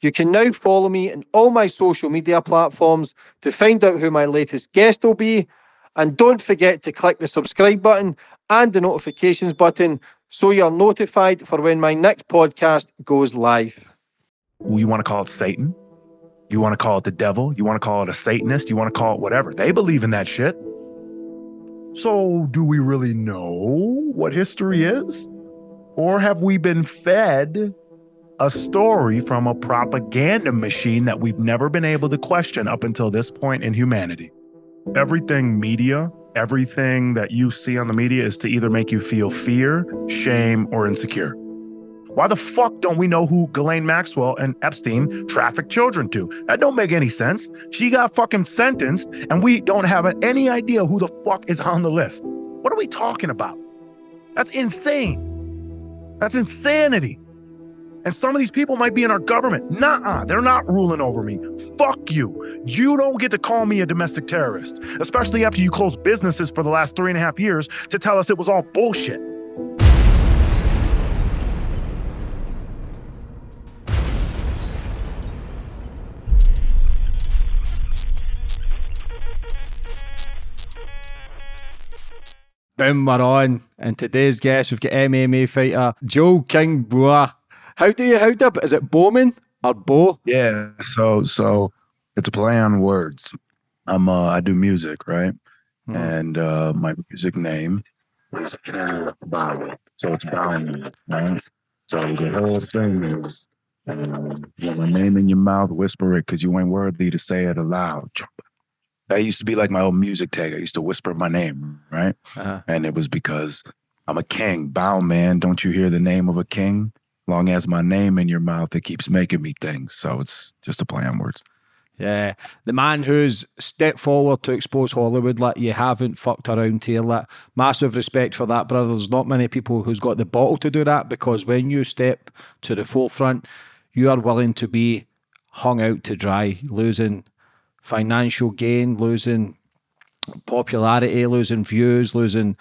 You can now follow me on all my social media platforms to find out who my latest guest will be. And don't forget to click the subscribe button and the notifications button so you're notified for when my next podcast goes live. You want to call it Satan? You want to call it the devil? You want to call it a Satanist? You want to call it whatever? They believe in that shit. So, do we really know what history is? Or have we been fed a story from a propaganda machine that we've never been able to question up until this point in humanity? Everything media, everything that you see on the media is to either make you feel fear, shame, or insecure. Why the fuck don't we know who Ghislaine Maxwell and Epstein trafficked children to? That don't make any sense. She got fucking sentenced and we don't have any idea who the fuck is on the list. What are we talking about? That's insane. That's insanity. And some of these people might be in our government. Nah, they're not ruling over me. Fuck you. You don't get to call me a domestic terrorist, especially after you closed businesses for the last three and a half years to tell us it was all bullshit. Boom, we're on. And today's guest, we've got MMA fighter Joe King Boa. How do you, how do, is it Bowman or Bo? Yeah. So, so it's a play on words. I'm, uh, I do music, right? Hmm. And uh, my music name is Bow. So it's bowing, right? So the whole thing is, um, my name in your mouth, whisper it because you ain't worthy to say it aloud. That used to be like my old music tag. I used to whisper my name, right? Uh-huh. And it was because I'm a king. Bow man, don't you hear the name of a king? Long as my name in your mouth, it keeps making me things. So it's just a play on words. Yeah, the man who's stepped forward to expose Hollywood, like you haven't fucked around here, like massive respect for that, brother. There's not many people who's got the bottle to do that because when you step to the forefront, you are willing to be hung out to dry, losing financial gain, losing popularity, losing views, losing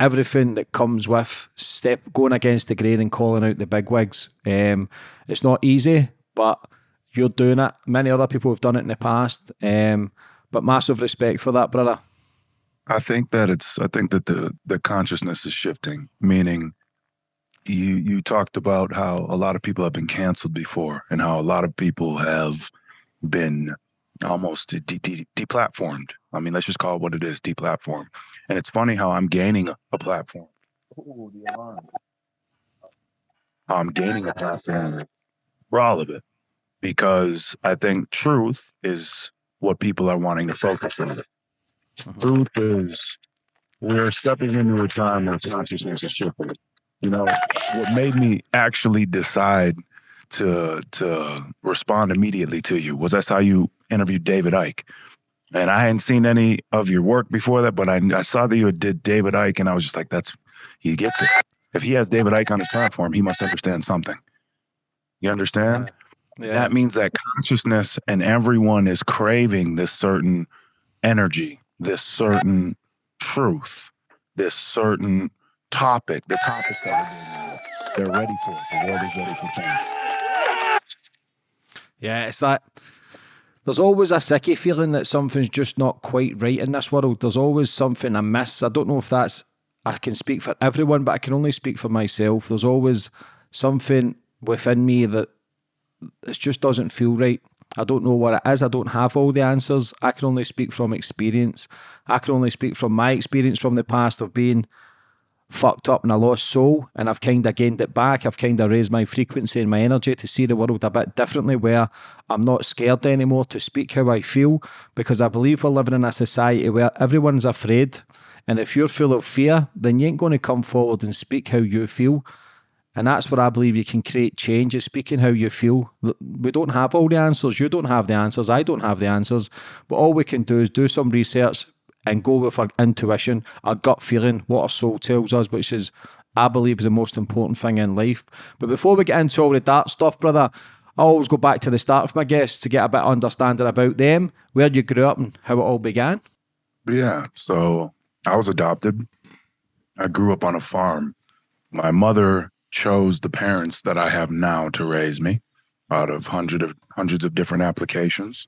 everything that comes with step going against the grain and calling out the bigwigs. Um, it's not easy, but you're doing it. Many other people have done it in the past. Um, but massive respect for that, brother. I think that it's. I think that the the consciousness is shifting. Meaning, you you talked about how a lot of people have been canceled before, and how a lot of people have been almost de- de- deplatformed. I mean, let's just call it what it is, deplatformed. And it's funny how I'm gaining a, platform. Ooh, the alarm. I'm gaining a platform for all of it because I think truth is what people are wanting to focus on. Mm-hmm. Truth is we're stepping into a time where consciousness is shifting. You know, what made me actually decide to to respond immediately to you was I saw you interviewed David Icke. And I hadn't seen any of your work before that, but I, I saw that you did David Icke, and I was just like, that's, he gets it. If he has David Icke on his platform, he must understand something. You understand? Yeah. That means that consciousness and everyone is craving this certain energy, this certain truth, this certain topic, the topics that are they're ready for. The world is ready for change. Yeah, it's that there's always a sicky feeling that something's just not quite right in this world. There's always something amiss. I don't know if that's, I can speak for everyone, but I can only speak for myself. There's always something within me that it just doesn't feel right. I don't know what it is. I don't have all the answers. I can only speak from experience. I can only speak from my experience from the past of being fucked up and I lost soul and I've kind of gained it back. I've kind of raised my frequency and my energy to see the world a bit differently where I'm not scared anymore to speak how I feel because I believe we're living in a society where everyone's afraid and if you're full of fear then you ain't going to come forward and speak how you feel and that's where I believe you can create change is speaking how you feel. We don't have all the answers. You don't have the answers. I don't have the answers. But all we can do is do some research, and go with our intuition, our gut feeling, what our soul tells us, which is, I believe, is the most important thing in life. But before we get into all the dark stuff, brother, I always go back to the start of my guests to get a bit of understanding about them, where you grew up, and how it all began. Yeah, so I was adopted. I grew up on a farm. My mother chose the parents that I have now to raise me. out of hundred of hundreds of different applications.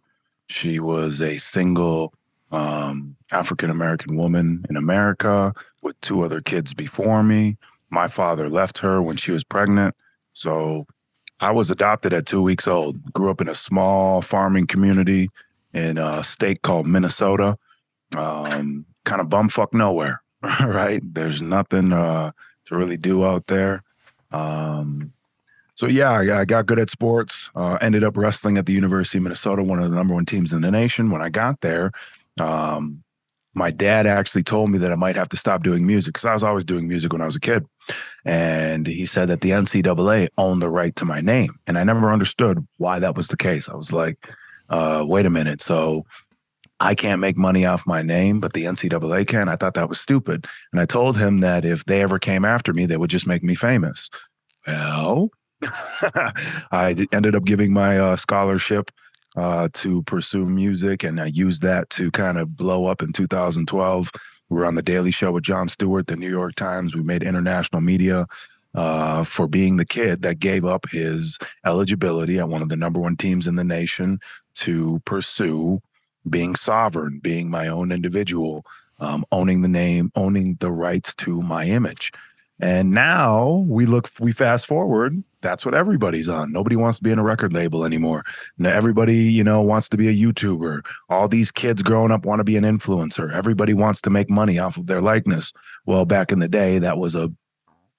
She was a single um, African American woman in America with two other kids before me. My father left her when she was pregnant. So I was adopted at two weeks old. Grew up in a small farming community in a state called Minnesota. Um, kind of bumfuck nowhere, right? There's nothing uh, to really do out there. Um, so yeah, I, got good at sports. Uh, ended up wrestling at the University of Minnesota, one of the number one teams in the nation. When I got there, um, my dad actually told me that I might have to stop doing music because I was always doing music when I was a kid. And he said that the NCAA owned the right to my name. And I never understood why that was the case. I was like, uh, wait a minute. So I can't make money off my name, but the NCAA can. I thought that was stupid. And I told him that if they ever came after me, they would just make me famous. Well, I ended up giving my uh, scholarship uh, to pursue music, and I used that to kind of blow up in 2012. We were on the Daily Show with Jon Stewart, the New York Times. We made international media uh, for being the kid that gave up his eligibility at one of the number one teams in the nation to pursue being sovereign, being my own individual, um, owning the name, owning the rights to my image. And now we look, we fast forward. That's what everybody's on. Nobody wants to be in a record label anymore. Now everybody, you know, wants to be a YouTuber. All these kids growing up want to be an influencer. Everybody wants to make money off of their likeness. Well, back in the day, that was a,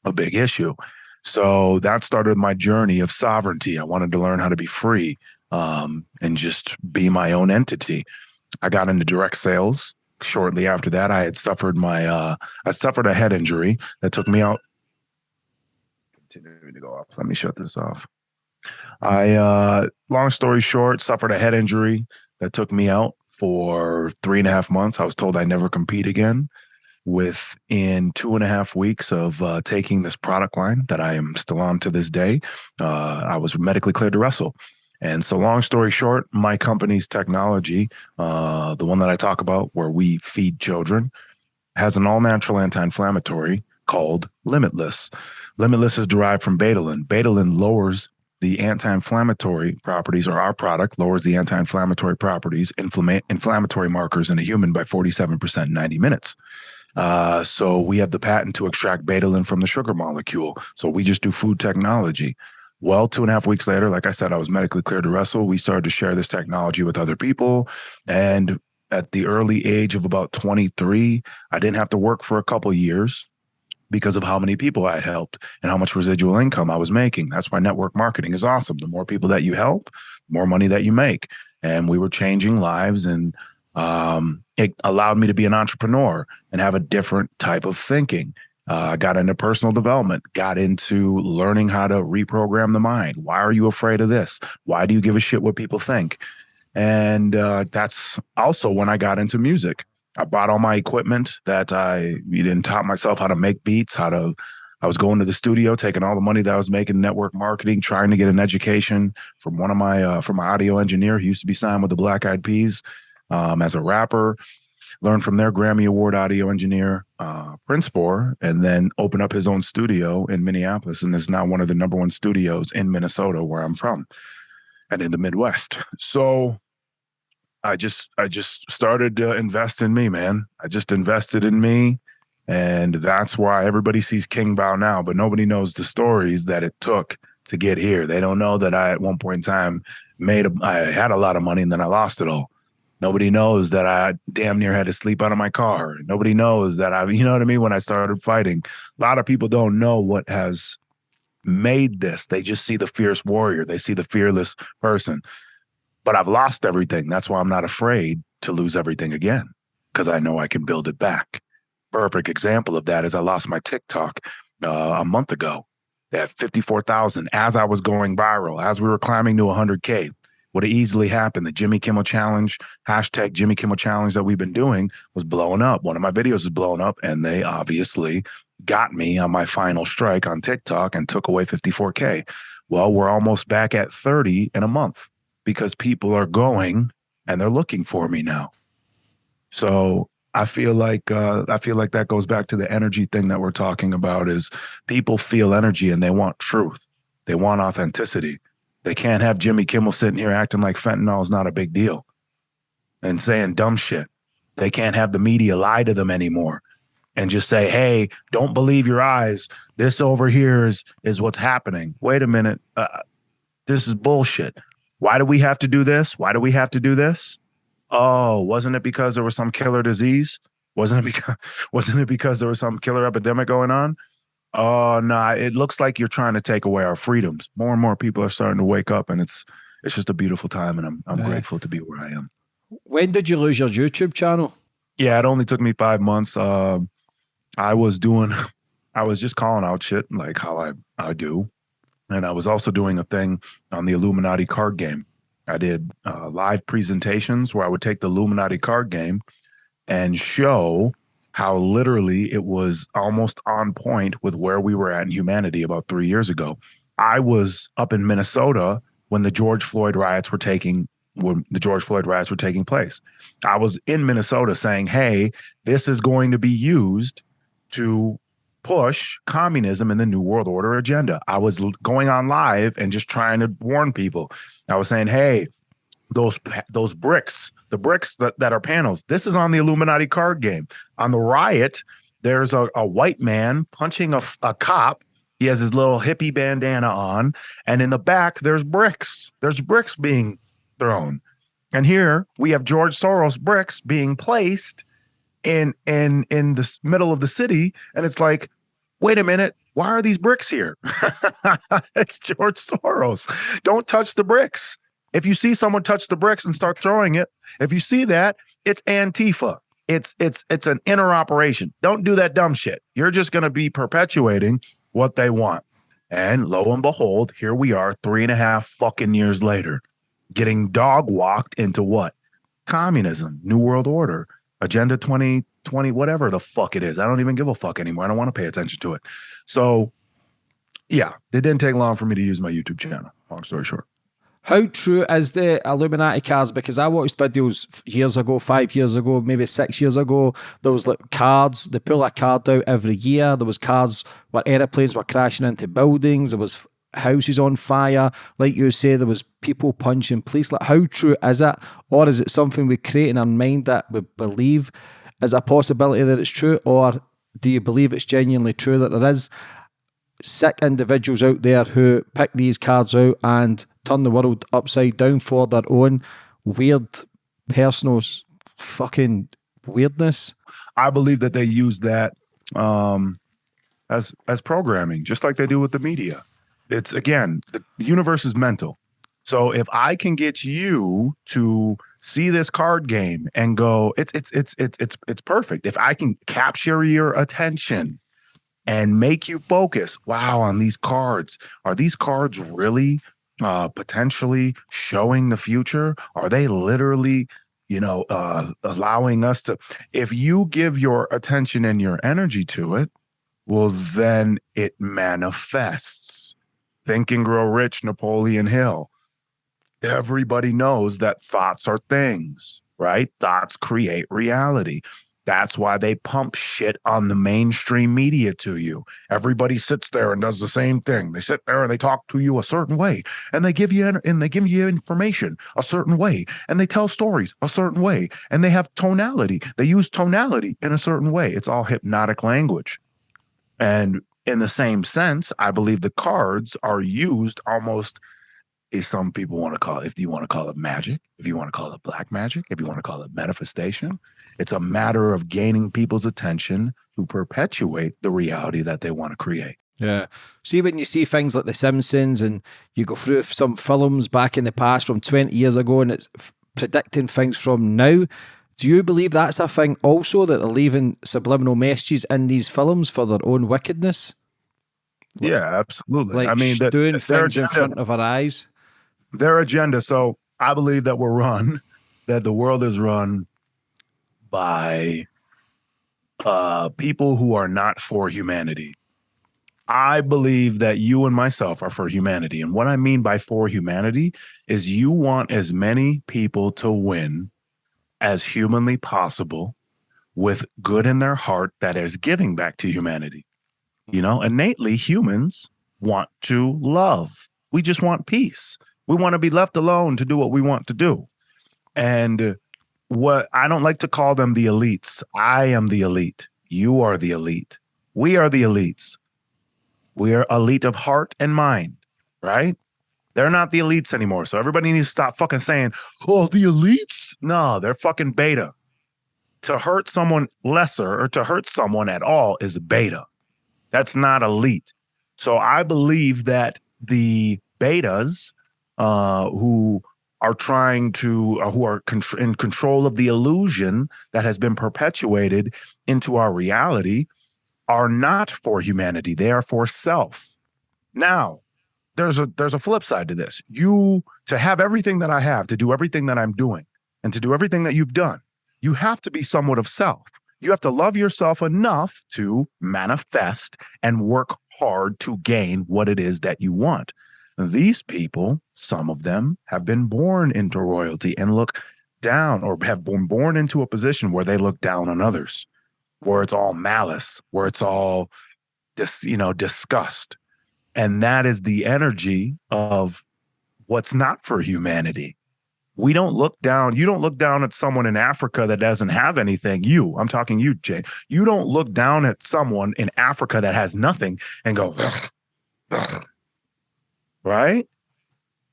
a big issue. So that started my journey of sovereignty. I wanted to learn how to be free um, and just be my own entity. I got into direct sales shortly after that, I had suffered my uh, I suffered a head injury that took me out. Continuing to go off. Let me shut this off. I uh, long story short, suffered a head injury that took me out for three and a half months. I was told I never compete again. Within two and a half weeks of uh, taking this product line that I am still on to this day, uh, I was medically cleared to wrestle. And so, long story short, my company's technology, uh, the one that I talk about where we feed children, has an all natural anti inflammatory called Limitless. Limitless is derived from Betadine. Betadine lowers the anti-inflammatory properties or our product lowers the anti-inflammatory properties inflammatory markers in a human by 47% in 90 minutes uh, so we have the patent to extract betadine from the sugar molecule so we just do food technology well, two and a half weeks later, like I said, I was medically cleared to wrestle. We started to share this technology with other people. And at the early age of about 23, I didn't have to work for a couple years because of how many people I had helped and how much residual income I was making. That's why network marketing is awesome. The more people that you help, the more money that you make. And we were changing lives and um, it allowed me to be an entrepreneur and have a different type of thinking uh, got into personal development, got into learning how to reprogram the mind. Why are you afraid of this? Why do you give a shit what people think? And uh, that's also when I got into music. I bought all my equipment that I didn't taught myself how to make beats, how to. I was going to the studio, taking all the money that I was making network marketing, trying to get an education from one of my uh, from my audio engineer. He used to be signed with the Black Eyed Peas um, as a rapper learn from their Grammy Award audio engineer, uh, Prince Bohr, and then open up his own studio in Minneapolis. And is now one of the number one studios in Minnesota, where I'm from, and in the Midwest. So I just I just started to invest in me, man. I just invested in me. And that's why everybody sees King Bao now, but nobody knows the stories that it took to get here. They don't know that I, at one point in time, made a, I had a lot of money and then I lost it all. Nobody knows that I damn near had to sleep out of my car. Nobody knows that I, you know what I mean? When I started fighting, a lot of people don't know what has made this. They just see the fierce warrior, they see the fearless person. But I've lost everything. That's why I'm not afraid to lose everything again because I know I can build it back. Perfect example of that is I lost my TikTok uh, a month ago at 54,000 as I was going viral, as we were climbing to 100K would have easily happened. The Jimmy Kimmel Challenge, hashtag Jimmy Kimmel Challenge that we've been doing was blowing up. One of my videos is blowing up, and they obviously got me on my final strike on TikTok and took away 54K. Well, we're almost back at 30 in a month because people are going and they're looking for me now. So I feel like uh, I feel like that goes back to the energy thing that we're talking about. Is people feel energy and they want truth, they want authenticity They can't have Jimmy Kimmel sitting here acting like fentanyl is not a big deal and saying dumb shit. They can't have the media lie to them anymore and just say, "Hey, don't believe your eyes. This over here is is what's happening." Wait a minute. Uh, this is bullshit. Why do we have to do this? Why do we have to do this? Oh, wasn't it because there was some killer disease? Wasn't it because wasn't it because there was some killer epidemic going on? Oh no, nah, it looks like you're trying to take away our freedoms. More and more people are starting to wake up, and it's it's just a beautiful time, and I'm I'm yeah. grateful to be where I am. When did you lose your YouTube channel? Yeah, it only took me five months. Uh, I was doing, I was just calling out shit like how I I do, and I was also doing a thing on the Illuminati card game. I did uh, live presentations where I would take the Illuminati card game and show how literally it was almost on point with where we were at in humanity about three years ago. I was up in Minnesota when the George Floyd riots were taking when the George Floyd riots were taking place. I was in Minnesota saying, "Hey, this is going to be used to push communism and the new world order agenda." I was going on live and just trying to warn people. I was saying, "Hey, those those bricks, the bricks that, that are panels. This is on the Illuminati card game. On the riot, there's a, a white man punching a, a cop. He has his little hippie bandana on, and in the back there's bricks. There's bricks being thrown, and here we have George Soros bricks being placed in in in the middle of the city, and it's like, wait a minute, why are these bricks here? it's George Soros. Don't touch the bricks. If you see someone touch the bricks and start throwing it, if you see that, it's Antifa. It's it's it's an inner operation. Don't do that dumb shit. You're just going to be perpetuating what they want. And lo and behold, here we are, three and a half fucking years later, getting dog walked into what? Communism, New World Order, Agenda 2020, whatever the fuck it is. I don't even give a fuck anymore. I don't want to pay attention to it. So, yeah, it didn't take long for me to use my YouTube channel. Long story short. How true is the Illuminati cards? Because I watched videos years ago, five years ago, maybe six years ago. There was like cards. They pull a card out every year. There was cards where airplanes were crashing into buildings. There was houses on fire. Like you say, there was people punching police. Like, how true is it, or is it something we create in our mind that we believe is a possibility that it's true, or do you believe it's genuinely true that there is sick individuals out there who pick these cards out and turn the world upside down for their own weird personal fucking weirdness. I believe that they use that um, as as programming, just like they do with the media. It's again, the universe is mental. So if I can get you to see this card game and go, it's it's it's it's it's it's perfect. If I can capture your attention and make you focus, wow, on these cards. Are these cards really uh, potentially showing the future? Are they literally, you know, uh, allowing us to? If you give your attention and your energy to it, well, then it manifests. Think and Grow Rich, Napoleon Hill. Everybody knows that thoughts are things, right? Thoughts create reality. That's why they pump shit on the mainstream media to you. Everybody sits there and does the same thing. They sit there and they talk to you a certain way, and they give you and they give you information a certain way, and they tell stories a certain way, and they have tonality. They use tonality in a certain way. It's all hypnotic language. And in the same sense, I believe the cards are used almost is some people want to call it if you want to call it magic, if you want to call it black magic, if you want to call it manifestation, it's a matter of gaining people's attention to perpetuate the reality that they want to create. Yeah. See, when you see things like The Simpsons and you go through some films back in the past from 20 years ago and it's predicting things from now, do you believe that's a thing also that they're leaving subliminal messages in these films for their own wickedness? Yeah, absolutely. Like I mean, doing things in front of our eyes. Their agenda. So I believe that we're run, that the world is run by uh, people who are not for humanity. I believe that you and myself are for humanity. And what I mean by for humanity is you want as many people to win as humanly possible with good in their heart that is giving back to humanity. You know, innately humans want to love. We just want peace. We want to be left alone to do what we want to do. And what I don't like to call them the elites. I am the elite. You are the elite. We are the elites. We are elite of heart and mind, right? They're not the elites anymore. So everybody needs to stop fucking saying, oh, the elites. No, they're fucking beta. To hurt someone lesser or to hurt someone at all is beta. That's not elite. So I believe that the betas uh, who are trying to, uh, who are in control of the illusion that has been perpetuated into our reality, are not for humanity. They are for self. Now, there's a there's a flip side to this. You to have everything that I have, to do everything that I'm doing, and to do everything that you've done, you have to be somewhat of self. You have to love yourself enough to manifest and work hard to gain what it is that you want. These people, some of them, have been born into royalty and look down or have been born into a position where they look down on others, where it's all malice, where it's all you know, disgust. And that is the energy of what's not for humanity. We don't look down. You don't look down at someone in Africa that doesn't have anything. You, I'm talking you, Jay. You don't look down at someone in Africa that has nothing and go, right?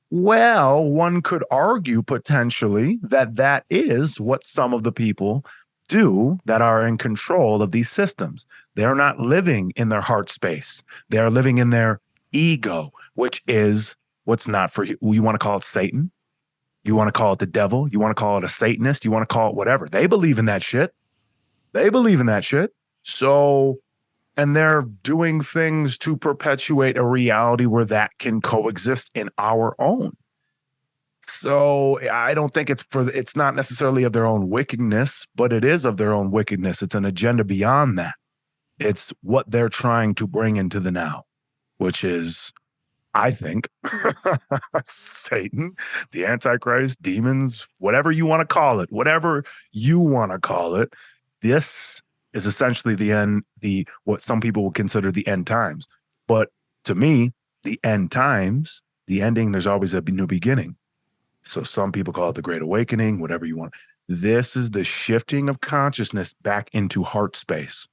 Well, one could argue potentially that that is what some of the people do that are in control of these systems. They're not living in their heart space. They are living in their ego, which is what's not for you. You want to call it Satan? You want to call it the devil? You want to call it a Satanist? You want to call it whatever. They believe in that shit. They believe in that shit. So and they're doing things to perpetuate a reality where that can coexist in our own. So i don't think it's for it's not necessarily of their own wickedness but it is of their own wickedness. It's an agenda beyond that. It's what they're trying to bring into the now which is i think satan the antichrist demons whatever you want to call it whatever you want to call it this is essentially the end, the what some people would consider the end times. But to me, the end times, the ending, there's always a new beginning. So some people call it the Great Awakening, whatever you want. This is the shifting of consciousness back into heart space.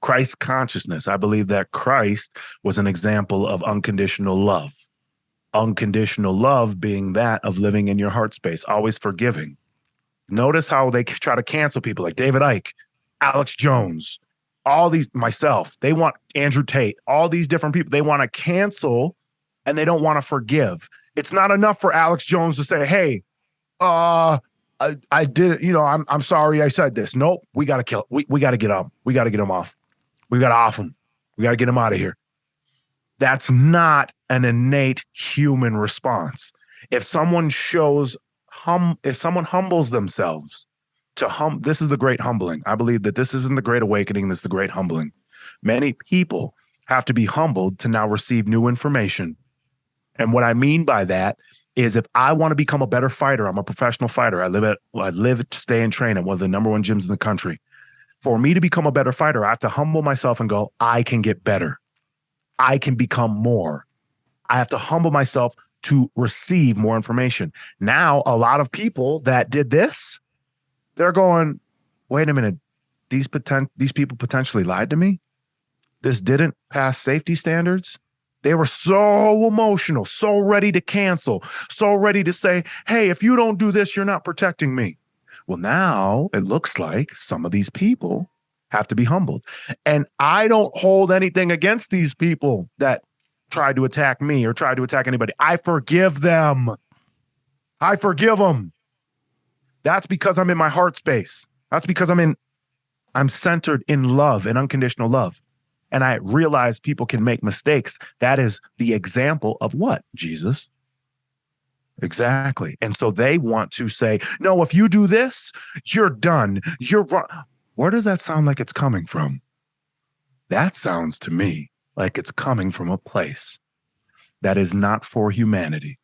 Christ consciousness. I believe that Christ was an example of unconditional love. Unconditional love being that of living in your heart space, always forgiving. Notice how they try to cancel people like David Icke. Alex Jones, all these myself, they want Andrew Tate, all these different people, they want to cancel and they don't want to forgive. It's not enough for Alex Jones to say, "Hey, uh I, I did, you know, I'm I'm sorry I said this." Nope, we got to kill. We we got to get him. We got to get him off. We got to off him. We got to get him out of here. That's not an innate human response. If someone shows hum if someone humbles themselves to hum this is the great humbling. I believe that this isn't the great awakening, this is the great humbling. Many people have to be humbled to now receive new information. And what I mean by that is if I want to become a better fighter, I'm a professional fighter. I live at I live to stay and train at one of the number one gyms in the country. For me to become a better fighter, I have to humble myself and go, I can get better. I can become more. I have to humble myself to receive more information. Now, a lot of people that did this, they're going, wait a minute, these potent these people potentially lied to me. This didn't pass safety standards. They were so emotional, so ready to cancel, so ready to say, hey, if you don't do this, you're not protecting me. Well, now it looks like some of these people have to be humbled. And I don't hold anything against these people that tried to attack me or tried to attack anybody. I forgive them. I forgive them. That's because I'm in my heart space. That's because I'm in, I'm centered in love and unconditional love. And I realize people can make mistakes. That is the example of what? Jesus. Exactly. And so they want to say, no, if you do this, you're done. You're wrong. Where does that sound like it's coming from? That sounds to me like it's coming from a place that is not for humanity.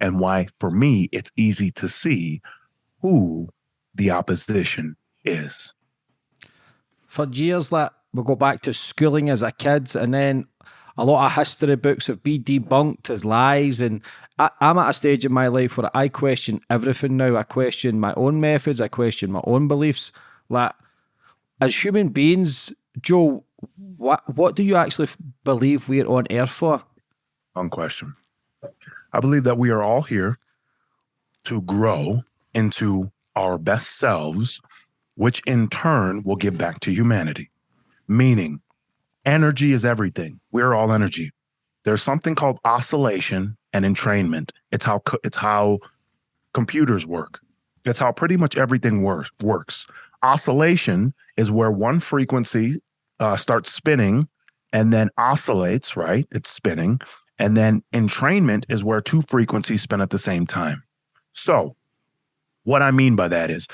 And why, for me, it's easy to see who the opposition is. For years, that we go back to schooling as a kid, and then a lot of history books have been debunked as lies, and I, I'm at a stage in my life where I question everything now. I question my own methods. I question my own beliefs. Like, as human beings, Joe, what what do you actually believe we're on Earth for? On question. I believe that we are all here to grow into our best selves, which in turn will give back to humanity. Meaning, energy is everything. We're all energy. There's something called oscillation and entrainment. It's how it's how computers work. It's how pretty much everything works. Works. Oscillation is where one frequency uh, starts spinning and then oscillates. Right? It's spinning, and then entrainment is where two frequencies spin at the same time. So, what I mean by that is,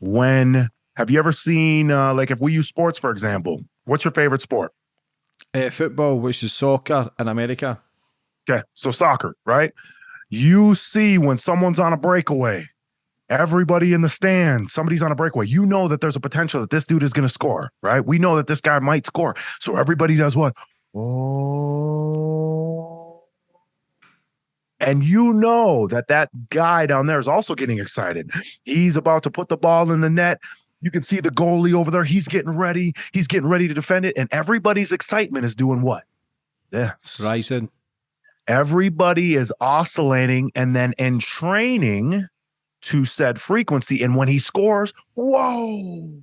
when have you ever seen uh, like if we use sports for example? What's your favorite sport? Uh, football, which is soccer in America. Okay, so soccer, right? You see when someone's on a breakaway, everybody in the stand, somebody's on a breakaway. You know that there's a potential that this dude is going to score, right? We know that this guy might score. So everybody does what? Oh. And you know that that guy down there is also getting excited. He's about to put the ball in the net. You can see the goalie over there. He's getting ready. He's getting ready to defend it. And everybody's excitement is doing what? This. Rising. Everybody is oscillating and then entraining to said frequency. And when he scores, whoa,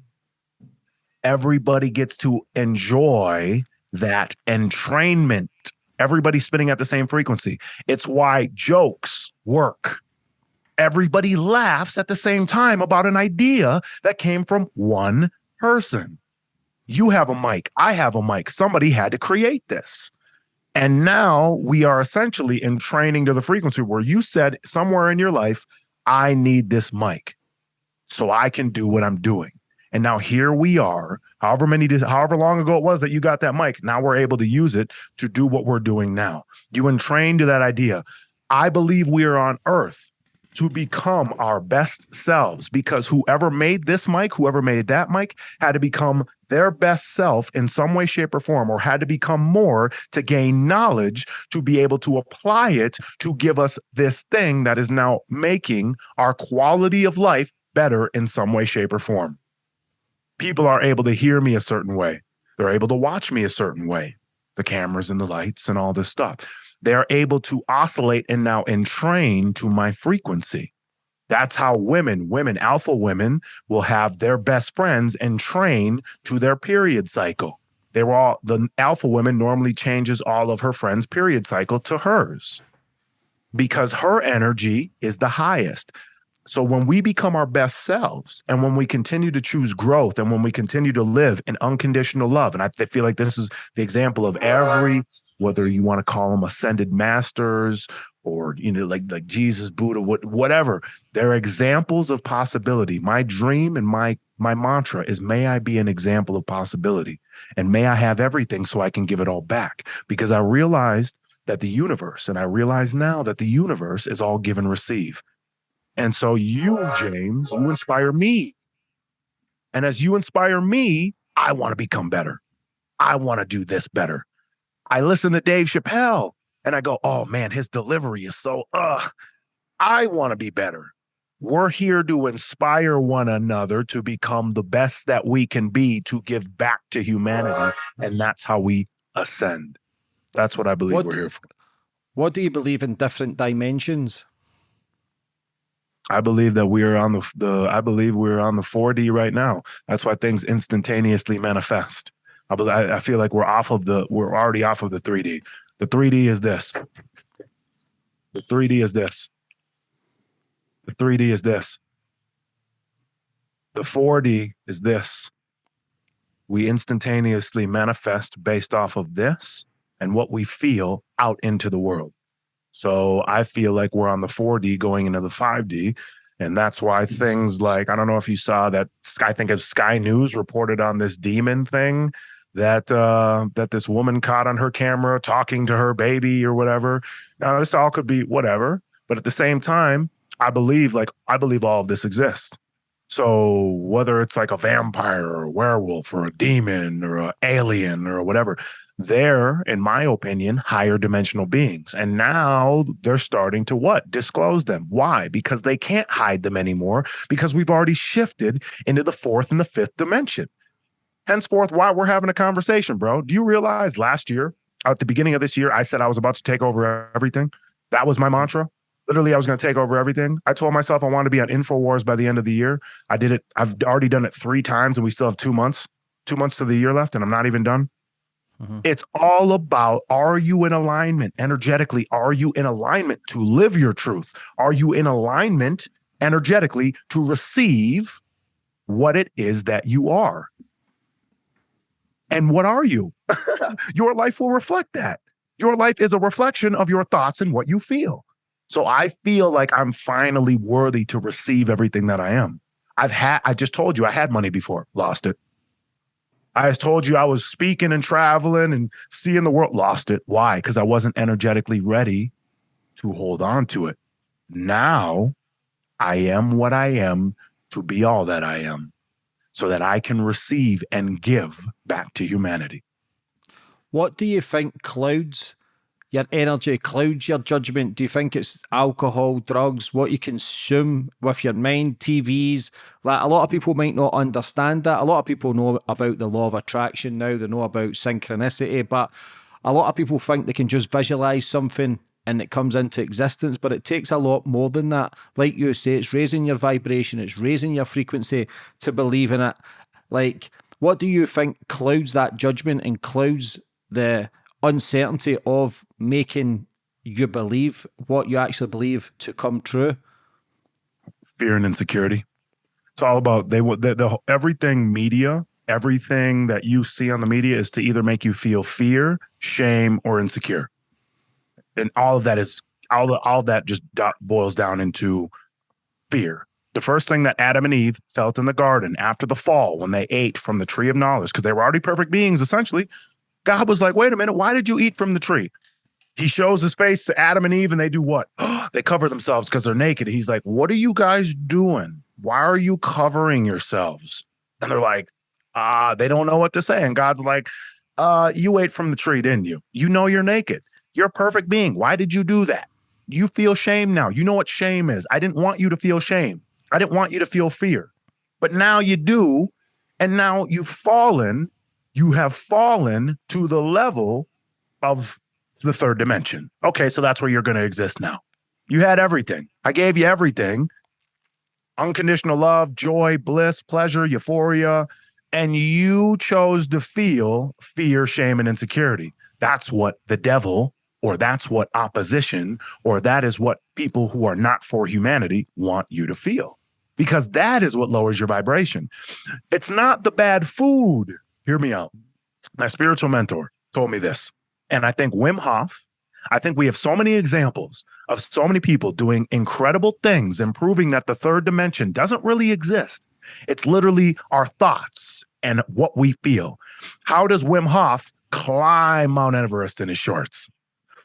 everybody gets to enjoy that entrainment. Everybody's spinning at the same frequency. It's why jokes work everybody laughs at the same time about an idea that came from one person. You have a mic, I have a mic. Somebody had to create this. And now we are essentially entraining to the frequency where you said somewhere in your life, I need this mic so I can do what I'm doing. And now here we are, however many, however long ago it was that you got that mic. Now we're able to use it to do what we're doing now. You entrained to that idea. I believe we are on earth to become our best selves because whoever made this mic, whoever made that mic, had to become their best self in some way, shape, or form, or had to become more to gain knowledge to be able to apply it to give us this thing that is now making our quality of life better in some way, shape, or form. People are able to hear me a certain way, they're able to watch me a certain way, the cameras and the lights and all this stuff they're able to oscillate and now entrain to my frequency. That's how women, women, alpha women will have their best friends and train to their period cycle. They were all the alpha woman normally changes all of her friends' period cycle to hers because her energy is the highest. So when we become our best selves and when we continue to choose growth and when we continue to live in unconditional love, and I feel like this is the example of every, whether you want to call them ascended masters or you know like like Jesus, Buddha, what, whatever, they're examples of possibility. My dream and my my mantra is may I be an example of possibility and may I have everything so I can give it all back because I realized that the universe and I realize now that the universe is all give and receive. And so you, James, you inspire me. And as you inspire me, I want to become better. I want to do this better. I listen to Dave Chappelle and I go, oh man, his delivery is so, uh, I want to be better. We're here to inspire one another to become the best that we can be to give back to humanity. And that's how we ascend. That's what I believe what we're here for. What do you believe in different dimensions? I believe that we are on the the I believe we're on the 4D right now. That's why things instantaneously manifest. I I feel like we're off of the we're already off of the 3D. The 3D is this. The 3D is this. The 3D is this. The 4D is this. We instantaneously manifest based off of this and what we feel out into the world. So I feel like we're on the 4D going into the 5D. And that's why things like, I don't know if you saw that, I think of Sky News reported on this demon thing that uh that this woman caught on her camera talking to her baby or whatever. Now this all could be whatever, but at the same time, I believe like I believe all of this exists. So whether it's like a vampire or a werewolf or a demon or an alien or whatever, they're, in my opinion, higher dimensional beings. And now they're starting to what? Disclose them. Why? Because they can't hide them anymore because we've already shifted into the fourth and the fifth dimension. Henceforth, why we're having a conversation, bro. Do you realize last year, at the beginning of this year, I said I was about to take over everything? That was my mantra. Literally, I was going to take over everything. I told myself I wanted to be on InfoWars by the end of the year. I did it. I've already done it three times, and we still have two months, two months to the year left, and I'm not even done. Mm-hmm. It's all about are you in alignment energetically? Are you in alignment to live your truth? Are you in alignment energetically to receive what it is that you are? And what are you? your life will reflect that. Your life is a reflection of your thoughts and what you feel. So I feel like I'm finally worthy to receive everything that I am. I've had, I just told you I had money before, lost it. I told you I was speaking and traveling and seeing the world, lost it. Why? Because I wasn't energetically ready to hold on to it. Now I am what I am to be all that I am so that I can receive and give back to humanity. What do you think clouds your energy clouds your judgment? Do you think it's alcohol, drugs, what you consume with your mind, TVs? Like a lot of people might not understand that. A lot of people know about the law of attraction now, they know about synchronicity, but a lot of people think they can just visualize something and it comes into existence, but it takes a lot more than that. Like you say, it's raising your vibration, it's raising your frequency to believe in it. Like, what do you think clouds that judgment and clouds the uncertainty of making you believe what you actually believe to come true? Fear and insecurity. It's all about they the, the everything media, everything that you see on the media is to either make you feel fear, shame, or insecure, and all of that is all the, all that just boils down into fear. The first thing that Adam and Eve felt in the garden after the fall, when they ate from the tree of knowledge, because they were already perfect beings, essentially, God was like, wait a minute, why did you eat from the tree? He shows his face to Adam and Eve, and they do what? they cover themselves because they're naked. He's like, What are you guys doing? Why are you covering yourselves? And they're like, Ah, uh, they don't know what to say. And God's like, uh, you ate from the tree, didn't you? You know you're naked. You're a perfect being. Why did you do that? You feel shame now. You know what shame is. I didn't want you to feel shame. I didn't want you to feel fear. But now you do. And now you've fallen you have fallen to the level of the third dimension. Okay, so that's where you're going to exist now. You had everything. I gave you everything unconditional love, joy, bliss, pleasure, euphoria. And you chose to feel fear, shame, and insecurity. That's what the devil, or that's what opposition, or that is what people who are not for humanity want you to feel because that is what lowers your vibration. It's not the bad food hear me out. My spiritual mentor told me this. And I think Wim Hof, I think we have so many examples of so many people doing incredible things and proving that the third dimension doesn't really exist. It's literally our thoughts and what we feel. How does Wim Hof climb Mount Everest in his shorts?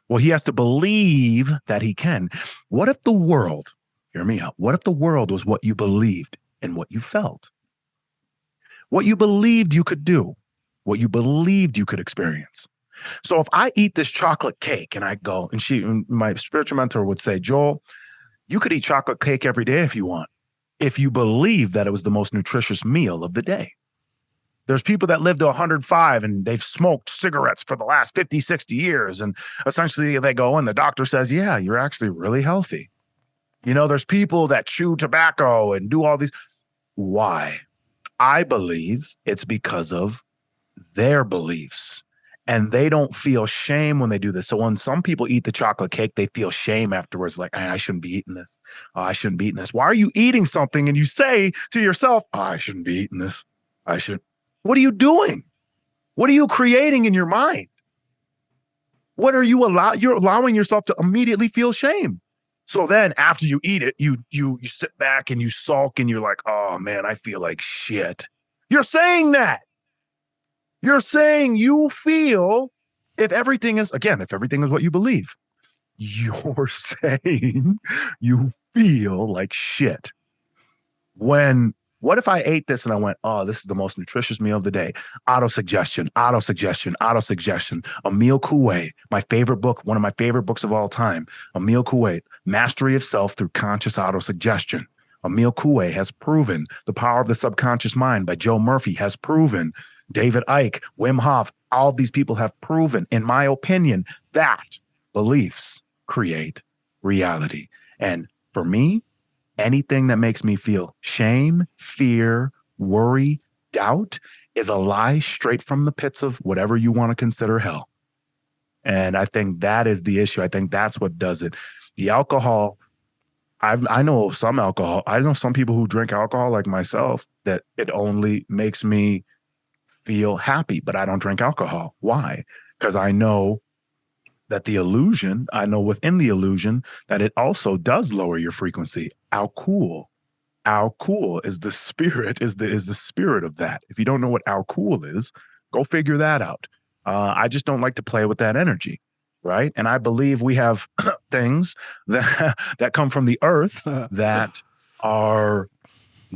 Well, he has to believe that he can. What if the world, hear me out, what if the world was what you believed and what you felt? what you believed you could do, what you believed you could experience. So if I eat this chocolate cake and I go, and she, my spiritual mentor would say, Joel, you could eat chocolate cake every day if you want, if you believe that it was the most nutritious meal of the day. There's people that live to 105 and they've smoked cigarettes for the last 50, 60 years. And essentially they go and the doctor says, Yeah, you're actually really healthy. You know, there's people that chew tobacco and do all these. Why? I believe it's because of their beliefs and they don't feel shame when they do this. So when some people eat the chocolate cake, they feel shame afterwards, like ah, I shouldn't be eating this. Oh, I shouldn't be eating this. Why are you eating something and you say to yourself, oh, I shouldn't be eating this. I should. What are you doing? What are you creating in your mind? What are you allow? You're allowing yourself to immediately feel shame. So then after you eat it, you you you sit back and you sulk and you're like, "Oh man, I feel like shit." You're saying that. You're saying you feel if everything is again, if everything is what you believe, you're saying you feel like shit. When What if I ate this and I went, oh, this is the most nutritious meal of the day? Auto suggestion, auto suggestion, auto suggestion. Emil Coué, my favorite book, one of my favorite books of all time. Emil Coué, Mastery of Self Through Conscious Auto Suggestion. Emil Coué has proven the power of the subconscious mind by Joe Murphy has proven David Icke, Wim Hof, all these people have proven, in my opinion, that beliefs create reality. And for me, anything that makes me feel shame, fear, worry, doubt is a lie straight from the pits of whatever you want to consider hell. And I think that is the issue. I think that's what does it. The alcohol, i I know some alcohol. I know some people who drink alcohol like myself that it only makes me feel happy, but I don't drink alcohol. Why? Because I know that the illusion, I know within the illusion that it also does lower your frequency. Alcohol. Alcohol is the spirit, is the is the spirit of that. If you don't know what alcohol is, go figure that out. Uh, I just don't like to play with that energy, right? And I believe we have things that that come from the earth that are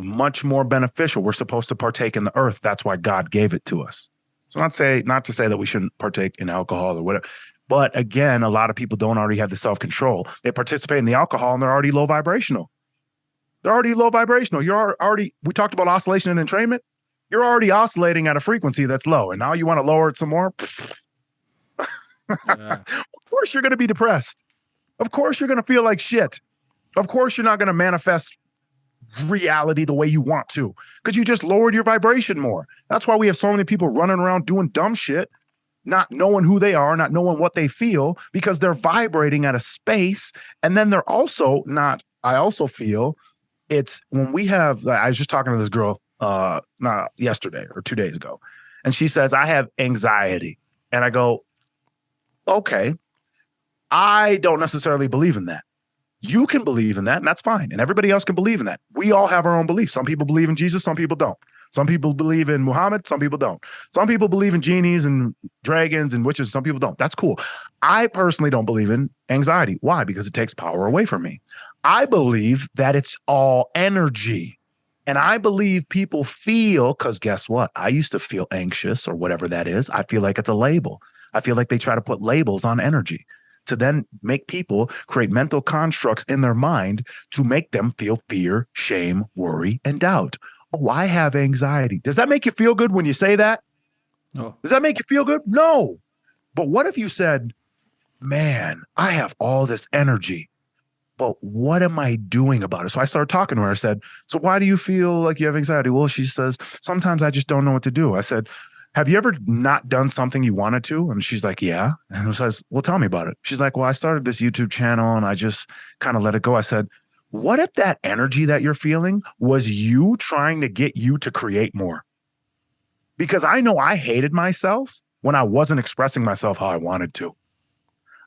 much more beneficial. We're supposed to partake in the earth. That's why God gave it to us. So not say not to say that we shouldn't partake in alcohol or whatever. But again, a lot of people don't already have the self-control. They participate in the alcohol and they're already low vibrational. They're already low vibrational. You're already we talked about oscillation and entrainment. You're already oscillating at a frequency that's low. And now you want to lower it some more. Yeah. of course you're going to be depressed. Of course you're going to feel like shit. Of course you're not going to manifest reality the way you want to because you just lowered your vibration more. That's why we have so many people running around doing dumb shit, not knowing who they are, not knowing what they feel because they're vibrating at a space. And then they're also not, I also feel it's when we have, I was just talking to this girl uh not yesterday or two days ago, and she says, I have anxiety. And I go, okay. I don't necessarily believe in that. You can believe in that, and that's fine. And everybody else can believe in that. We all have our own beliefs. Some people believe in Jesus, some people don't. Some people believe in Muhammad, some people don't. Some people believe in genies and dragons and witches, some people don't. That's cool. I personally don't believe in anxiety. Why? Because it takes power away from me. I believe that it's all energy. And I believe people feel, because guess what? I used to feel anxious or whatever that is. I feel like it's a label. I feel like they try to put labels on energy to then make people create mental constructs in their mind to make them feel fear, shame, worry, and doubt. Oh, I have anxiety. Does that make you feel good when you say that? No. Does that make you feel good? No. But what if you said, man, I have all this energy, but what am I doing about it? So I started talking to her. I said, So why do you feel like you have anxiety? Well, she says, Sometimes I just don't know what to do. I said, have you ever not done something you wanted to? And she's like, yeah. And I says, well, tell me about it. She's like, well, I started this YouTube channel and I just kind of let it go. I said, what if that energy that you're feeling was you trying to get you to create more? Because I know I hated myself when I wasn't expressing myself how I wanted to.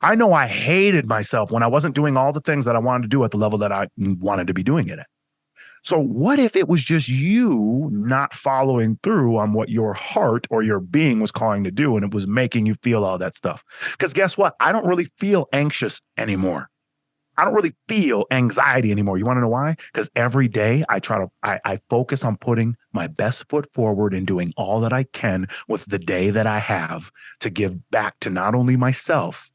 I know I hated myself when I wasn't doing all the things that I wanted to do at the level that I wanted to be doing it at. So, what if it was just you not following through on what your heart or your being was calling to do and it was making you feel all that stuff? Because guess what? I don't really feel anxious anymore. I don't really feel anxiety anymore. You want to know why? Because every day I try to, I, I, focus on putting my best foot forward and doing all that I can with the day that I have to give back to not only myself,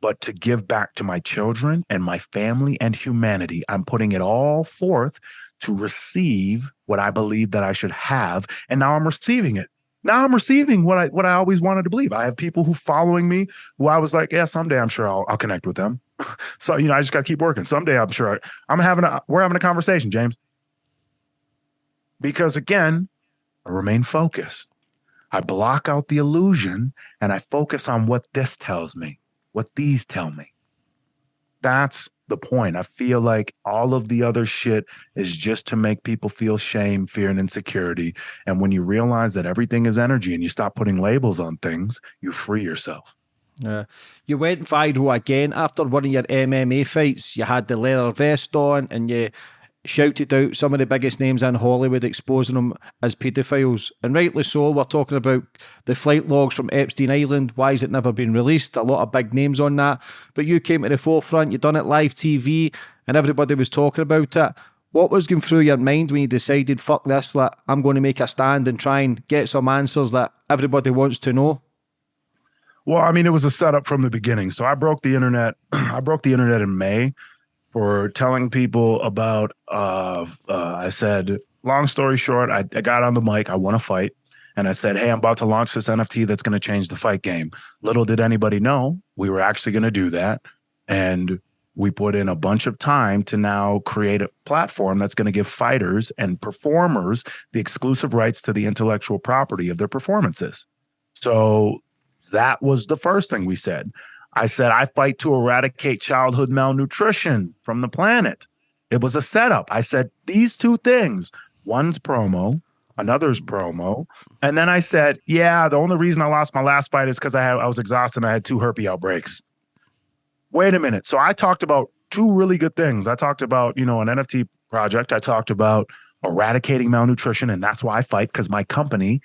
but to give back to my children and my family and humanity. I'm putting it all forth to receive what I believe that I should have. And now I'm receiving it. Now I'm receiving what I what I always wanted to believe. I have people who following me who I was like, yeah, someday I'm sure I'll, I'll connect with them. so you know, I just got to keep working. Someday I'm sure I, I'm having a we're having a conversation, James. Because again, I remain focused. I block out the illusion and I focus on what this tells me, what these tell me. That's the point. I feel like all of the other shit is just to make people feel shame, fear, and insecurity. And when you realize that everything is energy and you stop putting labels on things, you free yourself. Yeah. You went viral again after one of your MMA fights. You had the leather vest on and you shouted out some of the biggest names in Hollywood, exposing them as paedophiles. And rightly so, we're talking about the flight logs from Epstein Island. Why has it never been released? A lot of big names on that. But you came to the forefront, you done it live TV, and everybody was talking about it. What was going through your mind when you decided, fuck this, like, I'm going to make a stand and try and get some answers that everybody wants to know? Well, I mean, it was a setup from the beginning. So I broke the internet. I broke the internet in May for telling people about. Uh, uh, I said, long story short, I, I got on the mic. I want to fight, and I said, "Hey, I'm about to launch this NFT that's going to change the fight game." Little did anybody know we were actually going to do that, and we put in a bunch of time to now create a platform that's going to give fighters and performers the exclusive rights to the intellectual property of their performances. So that was the first thing we said. I said, I fight to eradicate childhood malnutrition from the planet. It was a setup. I said, these two things one's promo, another's promo. And then I said, yeah, the only reason I lost my last fight is because I, had, I was exhausted and I had two herpes outbreaks. Wait a minute. So I talked about two really good things. I talked about, you know, an NFT project. I talked about eradicating malnutrition. And that's why I fight because my company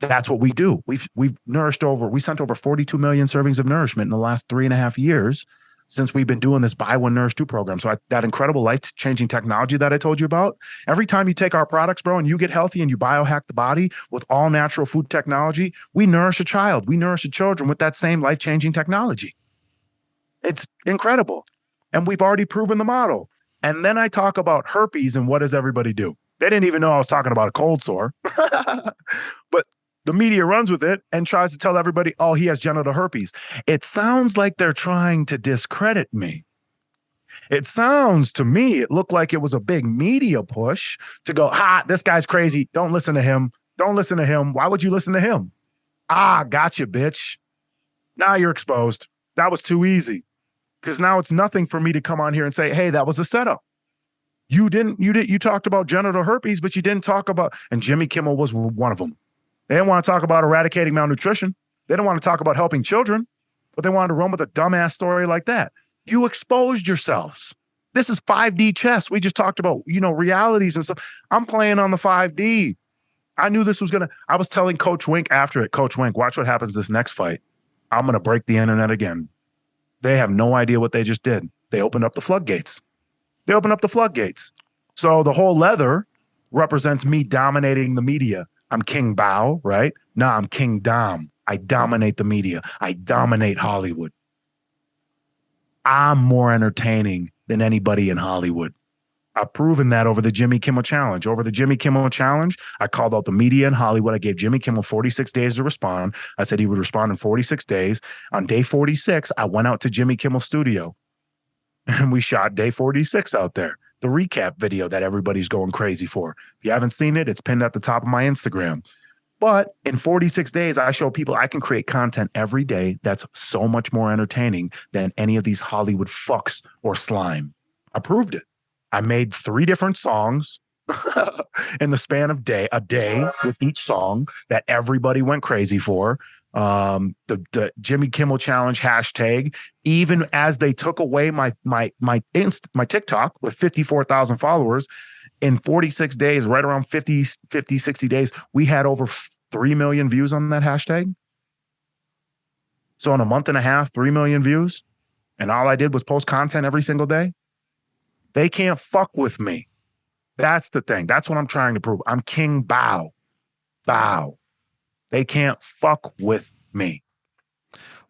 that's what we do. We've we've nourished over we sent over 42 million servings of nourishment in the last three and a half years since we've been doing this buy one nourish two program. So I, that incredible life changing technology that I told you about. Every time you take our products, bro, and you get healthy and you biohack the body with all natural food technology, we nourish a child, we nourish a children with that same life changing technology. It's incredible, and we've already proven the model. And then I talk about herpes and what does everybody do? They didn't even know I was talking about a cold sore. but the media runs with it and tries to tell everybody, oh, he has genital herpes. It sounds like they're trying to discredit me. It sounds to me, it looked like it was a big media push to go, ah, this guy's crazy. Don't listen to him. Don't listen to him. Why would you listen to him? Ah, gotcha, bitch. Now you're exposed. That was too easy. Because now it's nothing for me to come on here and say, hey, that was a setup. You didn't, you did, you talked about genital herpes, but you didn't talk about, and Jimmy Kimmel was one of them. They didn't want to talk about eradicating malnutrition. They didn't want to talk about helping children, but they wanted to run with a dumbass story like that. You exposed yourselves. This is 5D chess. We just talked about, you know, realities and stuff. I'm playing on the 5D. I knew this was going to, I was telling Coach Wink after it, Coach Wink, watch what happens this next fight. I'm going to break the internet again. They have no idea what they just did. They opened up the floodgates. They opened up the floodgates. So the whole leather represents me dominating the media I'm King Bao, right? No, I'm King Dom. I dominate the media. I dominate Hollywood. I'm more entertaining than anybody in Hollywood. I've proven that over the Jimmy Kimmel Challenge. Over the Jimmy Kimmel Challenge, I called out the media in Hollywood. I gave Jimmy Kimmel 46 days to respond. I said he would respond in 46 days. On day 46, I went out to Jimmy Kimmel studio and we shot day 46 out there the recap video that everybody's going crazy for. If you haven't seen it, it's pinned at the top of my Instagram. But in 46 days, I show people I can create content every day that's so much more entertaining than any of these Hollywood fucks or slime. I proved it. I made three different songs in the span of day a day with each song that everybody went crazy for um, the, the Jimmy Kimmel Challenge hashtag, even as they took away my my my inst my TikTok with 54,000 followers in 46 days, right around 50, 50, 60 days, we had over 3 million views on that hashtag. So in a month and a half, 3 million views. And all I did was post content every single day. They can't fuck with me. That's the thing. That's what I'm trying to prove. I'm King Bow. Bao. They can't fuck with me.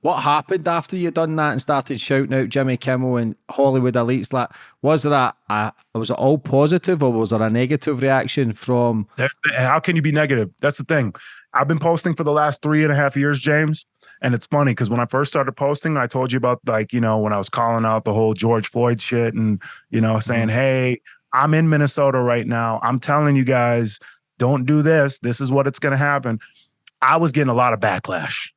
What happened after you done that and started shouting out Jimmy Kimmel and Hollywood elites? Like, was there a, a was it all positive or was there a negative reaction from? How can you be negative? That's the thing. I've been posting for the last three and a half years, James, and it's funny because when I first started posting, I told you about like you know when I was calling out the whole George Floyd shit and you know saying, mm-hmm. "Hey, I'm in Minnesota right now. I'm telling you guys, don't do this. This is what it's going to happen." I was getting a lot of backlash.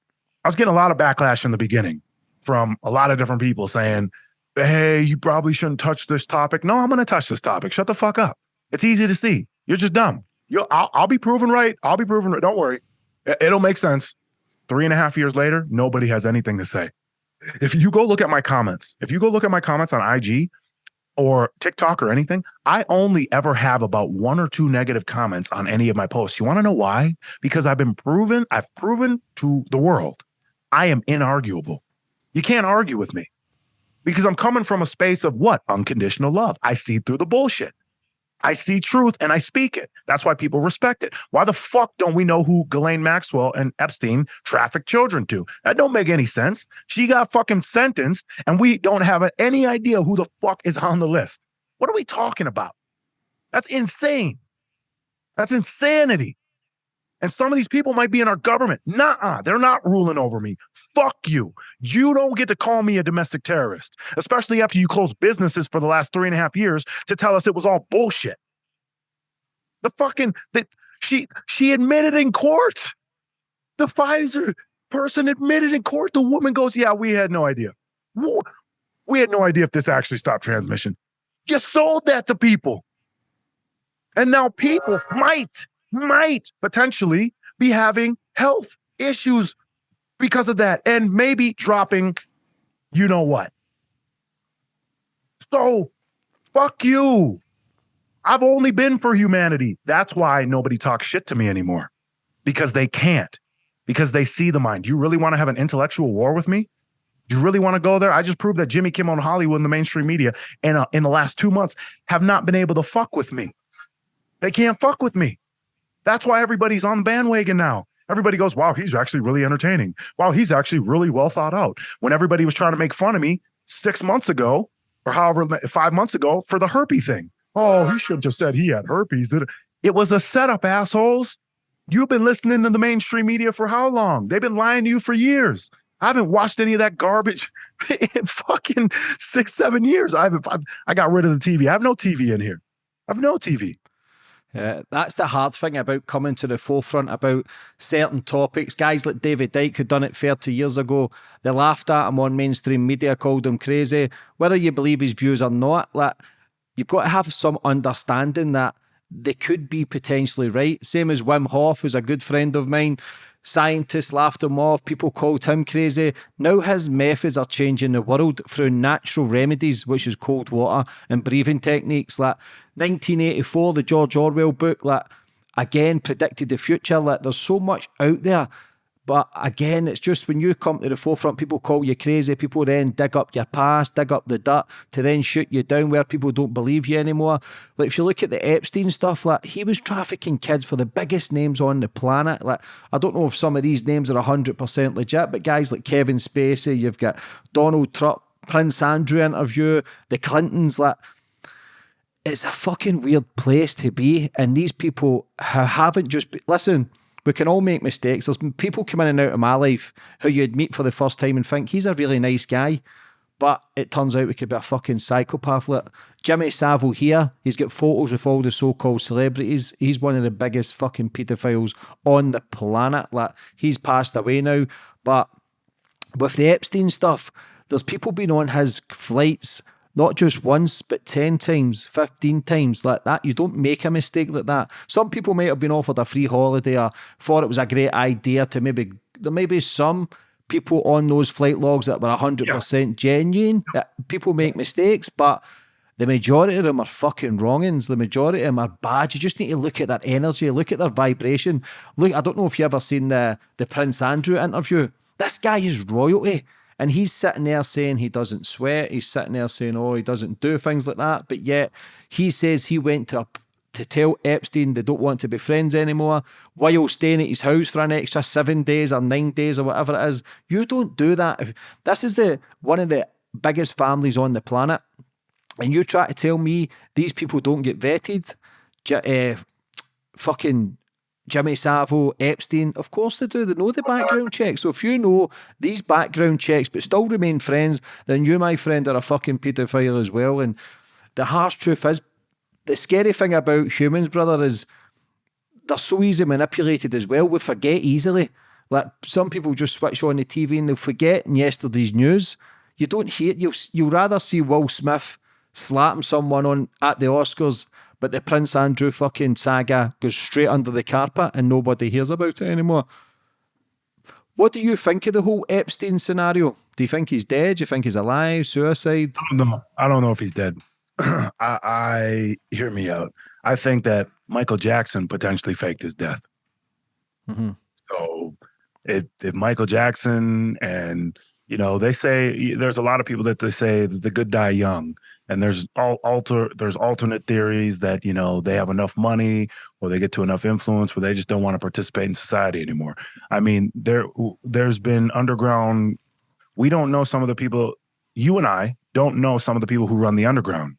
I was getting a lot of backlash in the beginning from a lot of different people saying, Hey, you probably shouldn't touch this topic. No, I'm going to touch this topic. Shut the fuck up. It's easy to see. You're just dumb. You'll, I'll, I'll be proven right. I'll be proven right. Don't worry. It'll make sense. Three and a half years later, nobody has anything to say. If you go look at my comments, if you go look at my comments on IG, or TikTok or anything, I only ever have about one or two negative comments on any of my posts. You want to know why? Because I've been proven, I've proven to the world I am inarguable. You can't argue with me because I'm coming from a space of what? Unconditional love. I see through the bullshit. I see truth and I speak it. That's why people respect it. Why the fuck don't we know who Ghislaine Maxwell and Epstein trafficked children to? That don't make any sense. She got fucking sentenced and we don't have any idea who the fuck is on the list. What are we talking about? That's insane. That's insanity. And some of these people might be in our government. Nah, they're not ruling over me. Fuck you. You don't get to call me a domestic terrorist, especially after you closed businesses for the last three and a half years to tell us it was all bullshit. The fucking that she she admitted in court. The Pfizer person admitted in court. The woman goes, "Yeah, we had no idea. We had no idea if this actually stopped transmission. You sold that to people, and now people might." Might potentially be having health issues because of that and maybe dropping you know what. So fuck you. I've only been for humanity. That's why nobody talks shit to me anymore because they can't, because they see the mind. Do you really want to have an intellectual war with me? Do you really want to go there? I just proved that Jimmy Kimmel and Hollywood and the mainstream media in, uh, in the last two months have not been able to fuck with me. They can't fuck with me. That's why everybody's on the bandwagon now. Everybody goes, wow, he's actually really entertaining. Wow, he's actually really well thought out. When everybody was trying to make fun of me six months ago, or however, five months ago for the herpes thing. Oh, he should have just said he had herpes. Did it? it was a setup, assholes. You've been listening to the mainstream media for how long? They've been lying to you for years. I haven't watched any of that garbage in fucking six, seven years. I haven't. I've, I got rid of the TV. I have no TV in here. I have no TV. Uh, that's the hard thing about coming to the forefront about certain topics. Guys like David Icke, who done it 30 years ago, they laughed at him on mainstream media, called him crazy. Whether you believe his views or not, like, you've got to have some understanding that they could be potentially right. Same as Wim Hof, who's a good friend of mine. Scientists laughed him off, people called him crazy. Now his methods are changing the world through natural remedies, which is cold water and breathing techniques. Like 1984, the George Orwell book, like again predicted the future. Like there's so much out there but again, it's just when you come to the forefront, people call you crazy. People then dig up your past, dig up the dirt to then shoot you down where people don't believe you anymore. Like if you look at the Epstein stuff, like he was trafficking kids for the biggest names on the planet. Like I don't know if some of these names are hundred percent legit, but guys like Kevin Spacey, you've got Donald Trump, Prince Andrew interview, the Clintons, like it's a fucking weird place to be. And these people haven't just be, listen we can all make mistakes. There's people come in and out of my life who you'd meet for the first time and think he's a really nice guy. But it turns out we could be a fucking psychopath. Like Jimmy Savile here, he's got photos with all the so-called celebrities. He's one of the biggest fucking pedophiles on the planet. Like he's passed away now. But with the Epstein stuff, there's people been on his flights not just once, but 10 times, 15 times like that. You don't make a mistake like that. Some people might have been offered a free holiday or thought it was a great idea to maybe, there may be some people on those flight logs that were 100% yeah. genuine. People make mistakes, but the majority of them are fucking wrongings. The majority of them are bad. You just need to look at their energy, look at their vibration. Look, I don't know if you ever seen the, the Prince Andrew interview. This guy is royalty. And he's sitting there saying he doesn't sweat. He's sitting there saying, oh, he doesn't do things like that. But yet he says he went to a, to tell Epstein they don't want to be friends anymore while staying at his house for an extra seven days or nine days or whatever it is. You don't do that. This is the one of the biggest families on the planet. And you try to tell me these people don't get vetted. Uh, fucking Jimmy Savile, Epstein, of course they do. They know the background checks. So if you know these background checks but still remain friends, then you, my friend, are a fucking paedophile as well. And the harsh truth is, the scary thing about humans, brother, is they're so easily manipulated as well. We forget easily. Like some people just switch on the TV and they'll forget in yesterday's news. You don't hear you'll you'll rather see Will Smith slapping someone on at the Oscars but the Prince Andrew fucking saga goes straight under the carpet and nobody hears about it anymore. What do you think of the whole Epstein scenario? Do you think he's dead? Do you think he's alive? Suicide? I don't know. I don't know if he's dead. I, I hear me out. I think that Michael Jackson potentially faked his death. Mm-hmm. So if if Michael Jackson and You know, they say there's a lot of people that they say that the good die young, and there's all alter there's alternate theories that you know they have enough money or they get to enough influence where they just don't want to participate in society anymore. I mean, there there's been underground. We don't know some of the people. You and I don't know some of the people who run the underground.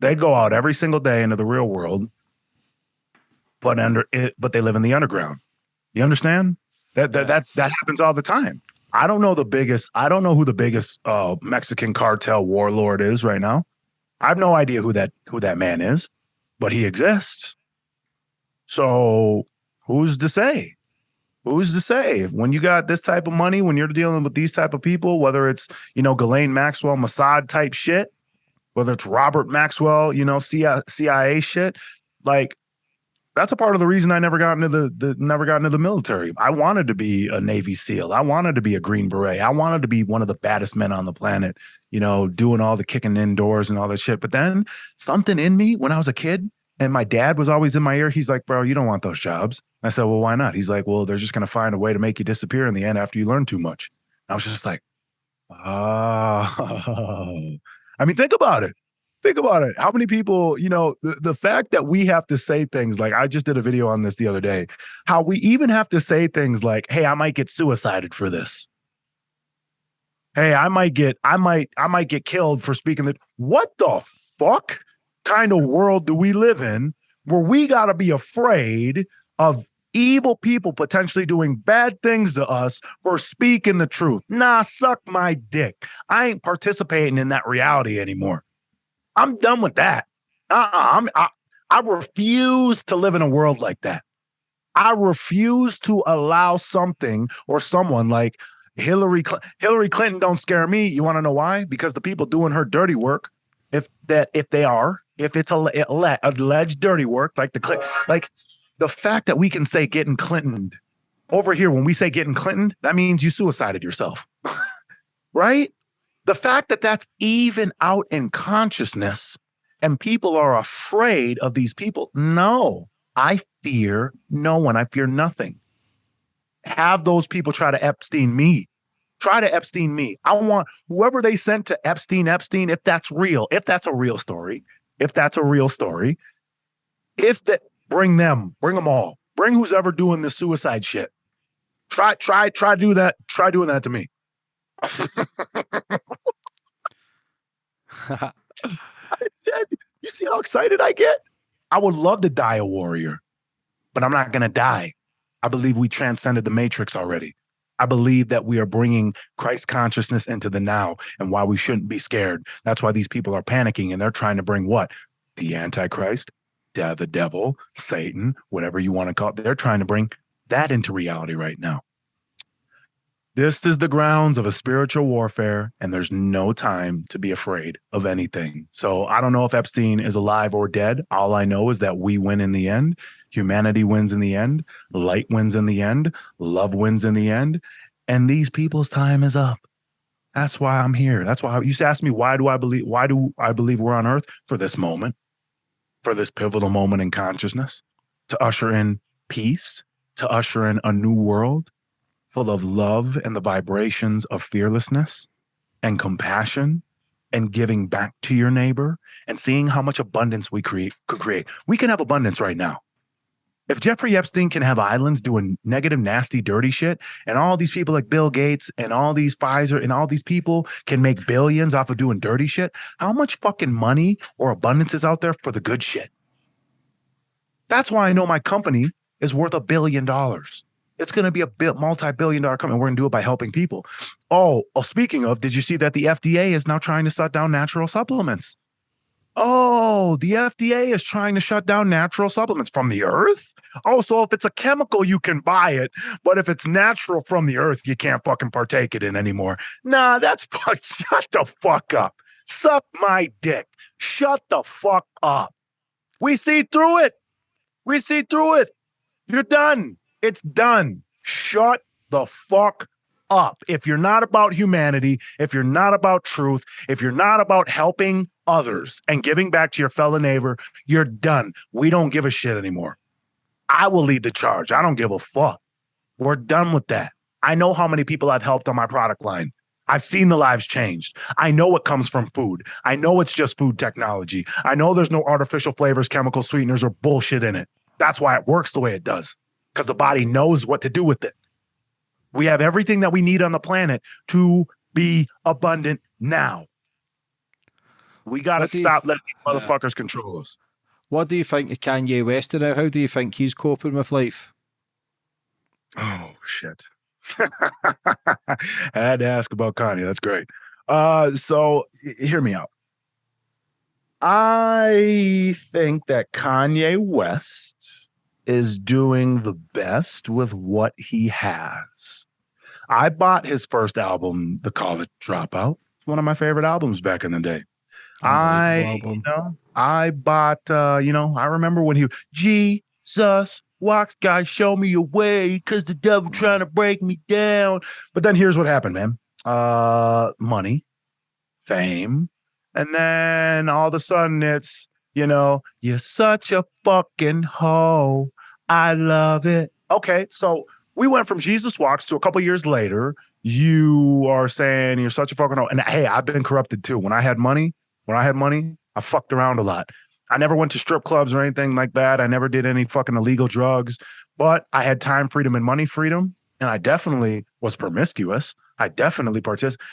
They go out every single day into the real world, but under it, but they live in the underground. You understand? That that that that happens all the time. I don't know the biggest. I don't know who the biggest uh, Mexican cartel warlord is right now. I have no idea who that who that man is, but he exists. So who's to say? Who's to say when you got this type of money, when you're dealing with these type of people, whether it's you know Ghislaine Maxwell, Mossad type shit, whether it's Robert Maxwell, you know CIA shit, like that's a part of the reason I never got into the, the never got into the military. I wanted to be a Navy SEAL. I wanted to be a Green Beret. I wanted to be one of the baddest men on the planet, you know, doing all the kicking indoors and all that shit. But then something in me when I was a kid and my dad was always in my ear, he's like, bro, you don't want those jobs. I said, well, why not? He's like, well, they're just going to find a way to make you disappear in the end after you learn too much. I was just like, oh, I mean, think about it think about it. How many people, you know, the, the fact that we have to say things like I just did a video on this the other day, how we even have to say things like, hey, I might get suicided for this. Hey, I might get, I might, I might get killed for speaking that. What the fuck kind of world do we live in where we got to be afraid of evil people potentially doing bad things to us for speaking the truth. Nah, suck my dick. I ain't participating in that reality anymore. I'm done with that. Uh-uh, I'm, I, I refuse to live in a world like that. I refuse to allow something or someone like Hillary Cl- Hillary Clinton don't scare me. You want to know why? Because the people doing her dirty work, if that if they are, if it's a, a alleged dirty work, like the like the fact that we can say getting Clinton over here when we say getting Clinton, that means you suicided yourself, right? The fact that that's even out in consciousness and people are afraid of these people. No, I fear no one. I fear nothing. Have those people try to Epstein me. Try to Epstein me. I want whoever they sent to Epstein, Epstein, if that's real, if that's a real story, if that's a real story, if that bring them, bring them all, bring who's ever doing this suicide shit. Try, try, try do that. Try doing that to me. I said, you see how excited I get? I would love to die a warrior, but I'm not going to die. I believe we transcended the matrix already. I believe that we are bringing Christ consciousness into the now and why we shouldn't be scared. That's why these people are panicking and they're trying to bring what? The Antichrist, the devil, Satan, whatever you want to call it. They're trying to bring that into reality right now. This is the grounds of a spiritual warfare, and there's no time to be afraid of anything. So I don't know if Epstein is alive or dead. All I know is that we win in the end. Humanity wins in the end. Light wins in the end. Love wins in the end. And these people's time is up. That's why I'm here. That's why you used to ask me, why do I believe, why do I believe we're on earth? For this moment, for this pivotal moment in consciousness, to usher in peace, to usher in a new world, full of love and the vibrations of fearlessness and compassion and giving back to your neighbor and seeing how much abundance we create could create. We can have abundance right now. If Jeffrey Epstein can have islands doing negative, nasty, dirty shit, and all these people like Bill Gates and all these Pfizer and all these people can make billions off of doing dirty shit, how much fucking money or abundance is out there for the good shit? That's why I know my company is worth a billion dollars. It's going to be a multi-billion dollar company. We're going to do it by helping people. Oh, oh, speaking of, did you see that the FDA is now trying to shut down natural supplements? Oh, the FDA is trying to shut down natural supplements from the earth. Oh, so if it's a chemical, you can buy it, but if it's natural from the earth, you can't fucking partake it in anymore. Nah, that's. Shut the fuck up. Suck my dick. Shut the fuck up. We see through it. We see through it. You're done. It's done. Shut the fuck up. If you're not about humanity, if you're not about truth, if you're not about helping others and giving back to your fellow neighbor, you're done. We don't give a shit anymore. I will lead the charge. I don't give a fuck. We're done with that. I know how many people I've helped on my product line. I've seen the lives changed. I know it comes from food. I know it's just food technology. I know there's no artificial flavors, chemical sweeteners, or bullshit in it. That's why it works the way it does, because the body knows what to do with it. We have everything that we need on the planet to be abundant now. We got to stop letting these motherfuckers control us. What do you think of Kanye West now? How do you think he's coping with life? Oh shit. I had to ask about Kanye. That's great. Uh so hear me out. I think that Kanye West is doing the best with what he has. I bought his first album, The College Dropout. It's one of my favorite albums back in the day. I you know, I bought uh, you know, I remember when he Jesus walks, guys, show me your way, cause the devil trying to break me down. But then here's what happened, man. Uh money, fame, and then all of a sudden it's, you know, you're such a fucking hoe. I love it. Okay, so we went from Jesus walks to a couple years later. You are saying you're such a fucking hoe. And hey, I've been corrupted too. When I had money, when I had money, I fucked around a lot. I never went to strip clubs or anything like that. I never did any fucking illegal drugs, but I had time freedom and money freedom. And I definitely was promiscuous. I definitely participated.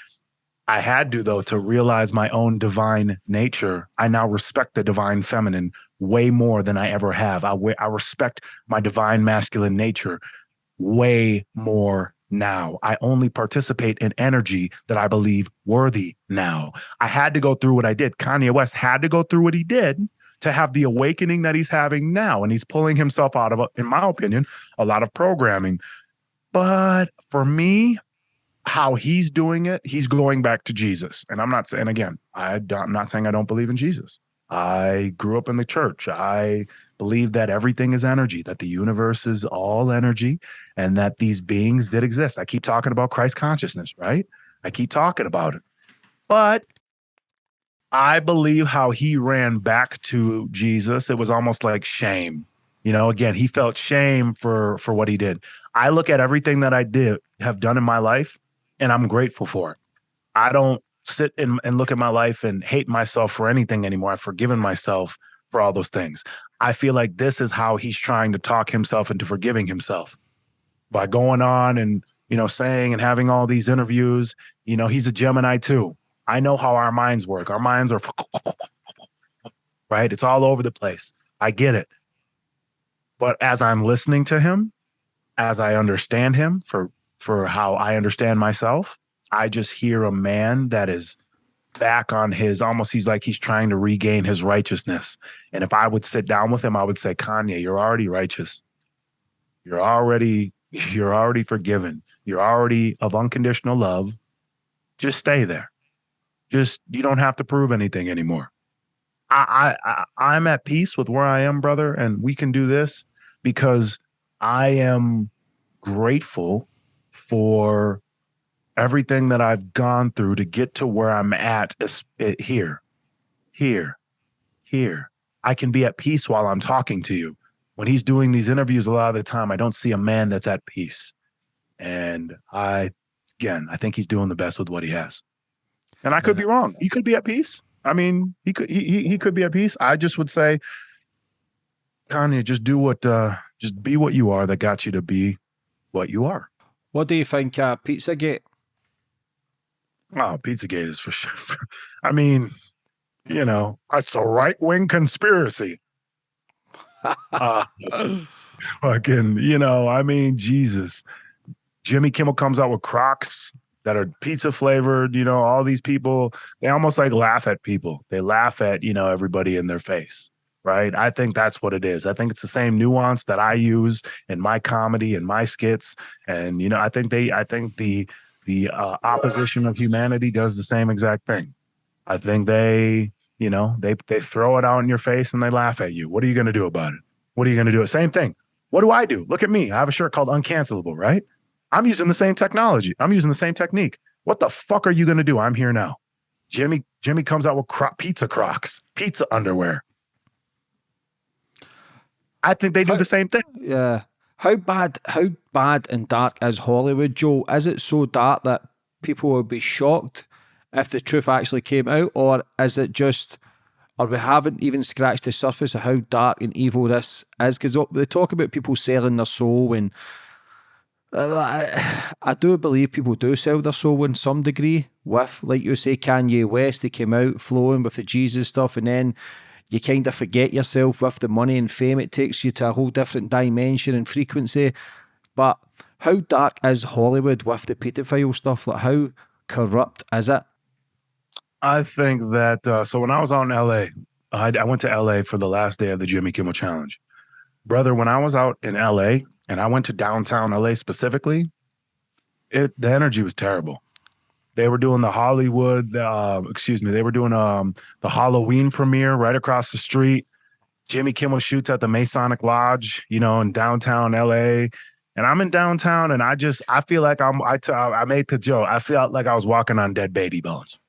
I had to, though, to realize my own divine nature. I now respect the divine feminine way more than I ever have. I, I respect my divine masculine nature way more now. I only participate in energy that I believe worthy now. I had to go through what I did. Kanye West had to go through what he did to have the awakening that he's having now. And he's pulling himself out of, in my opinion, a lot of programming. But for me, how he's doing it, he's going back to Jesus. And I'm not saying, again, I I'm not saying I don't believe in Jesus. I grew up in the church. I believe that everything is energy, that the universe is all energy, and that these beings did exist. I keep talking about Christ consciousness, right? I keep talking about it. But I believe how he ran back to Jesus. It was almost like shame. You know, again, he felt shame for for what he did. I look at everything that I did have done in my life and I'm grateful for it. I don't sit and, and look at my life and hate myself for anything anymore. I've forgiven myself for all those things. I feel like this is how he's trying to talk himself into forgiving himself by going on and, you know, saying and having all these interviews. You know, he's a Gemini too. I know how our minds work. Our minds are right. It's all over the place. I get it. But as I'm listening to him, as I understand him for for how I understand myself, I just hear a man that is back on his almost he's like he's trying to regain his righteousness. And if I would sit down with him, I would say, Kanye, you're already righteous. You're already you're already forgiven. You're already of unconditional love. Just stay there. Just you don't have to prove anything anymore. I I, I I'm at peace with where I am, brother, and we can do this because I am grateful for everything that I've gone through to get to where I'm at is here, here, here. I can be at peace while I'm talking to you. When he's doing these interviews, a lot of the time, I don't see a man that's at peace. And I, again, I think he's doing the best with what he has. And I could be wrong. He could be at peace. I mean, he could he, he he could be at peace. I just would say, Kanye, just do what uh just be what you are that got you to be what you are. What do you think of Pizzagate? Oh, Pizzagate is for sure. I mean, you know, it's a right wing conspiracy. uh, fucking, you know, I mean, Jesus. Jimmy Kimmel comes out with Crocs that are pizza flavored. You know, all these people, they almost like laugh at people. They laugh at, you know, everybody in their face. Right. I think that's what it is. I think it's the same nuance that I use in my comedy and my skits. And, you know, I think they, I think the, the uh, opposition of humanity does the same exact thing. I think they, you know, they they throw it out in your face and they laugh at you. What are you going to do about it? What are you going to do? Same thing. What do I do? Look at me. I have a shirt called Uncancelable, right? I'm using the same technology. I'm using the same technique. What the fuck are you going to do? I'm here now. Jimmy Jimmy comes out with cro- pizza Crocs, pizza underwear. I think they do How- the same thing. Yeah. How bad how bad and dark is Hollywood, Joe? Is it so dark that people will be shocked if the truth actually came out, or is it just or we haven't even scratched the surface of how dark and evil this is? Because they talk about people selling their soul and I, I do believe people do sell their soul in some degree with, like you say, Kanye West. They came out flowing with the Jesus stuff, and then you kind of forget yourself with the money and fame. It takes you to a whole different dimension and frequency. But how dark is Hollywood with the pedophile stuff? Like, how corrupt is it? I think that, uh, so when I was out in LA, I, I went to LA for the last day of the Jimmy Kimmel Challenge. Brother, when I was out in LA and I went to downtown LA specifically, it the energy was terrible. They were doing the Hollywood, uh, excuse me, they were doing um, the Halloween premiere right across the street. Jimmy Kimmel shoots at the Masonic Lodge, you know, in downtown LA. And I'm in downtown and I just, I feel like I'm, I, t- I made the joke. I felt like I was walking on dead baby bones.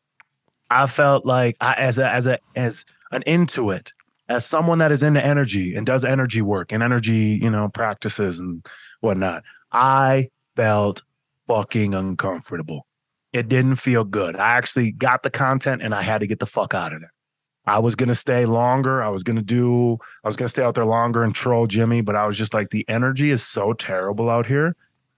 I felt like I, as a, as a, as an intuit, as someone that is into energy and does energy work and energy, you know, practices and whatnot, I felt fucking uncomfortable. It didn't feel good. I actually got the content and I had to get the fuck out of there. I was gonna stay longer. I was gonna do. I was gonna stay out there longer and troll Jimmy, but I was just like, the energy is so terrible out here.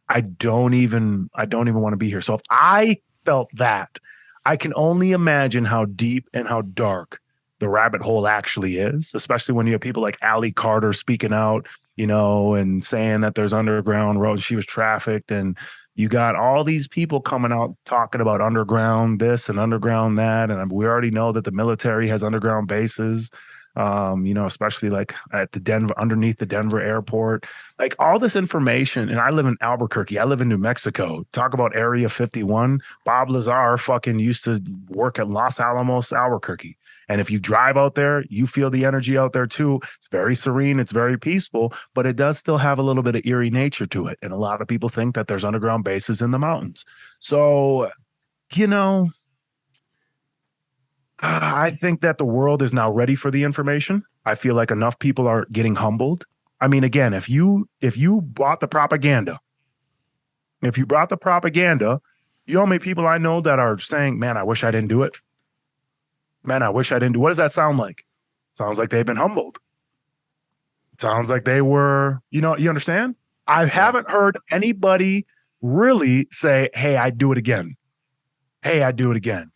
I don't even. I don't even want to be here. So if I felt that, I can only imagine how deep and how dark the rabbit hole actually is. Especially when you have people like Ali Carter speaking out, you know, and saying that there's underground roads. She was trafficked and you got all these people coming out talking about underground this and underground that and we already know that the military has underground bases um, you know especially like at the denver underneath the denver airport. Like all this information and i live in albuquerque i live in new mexico. Talk about area 51 bob lazar fucking used to work at los alamos albuquerque and if you drive out there, you feel the energy out there too. It's very serene, it's very peaceful, but it does still have a little bit of eerie nature to it. And a lot of people think that there's underground bases in the mountains. So, you know, I think that the world is now ready for the information. I feel like enough people are getting humbled. I mean, again, if you if you bought the propaganda, if you brought the propaganda, you know how many people I know that are saying, "Man, I wish I didn't do it." Man, I wish I didn't do. What does that sound like? Sounds like they've been humbled. Sounds like they were, you know, you understand? I haven't heard anybody really say, "Hey, I do it again." Hey, I do it again.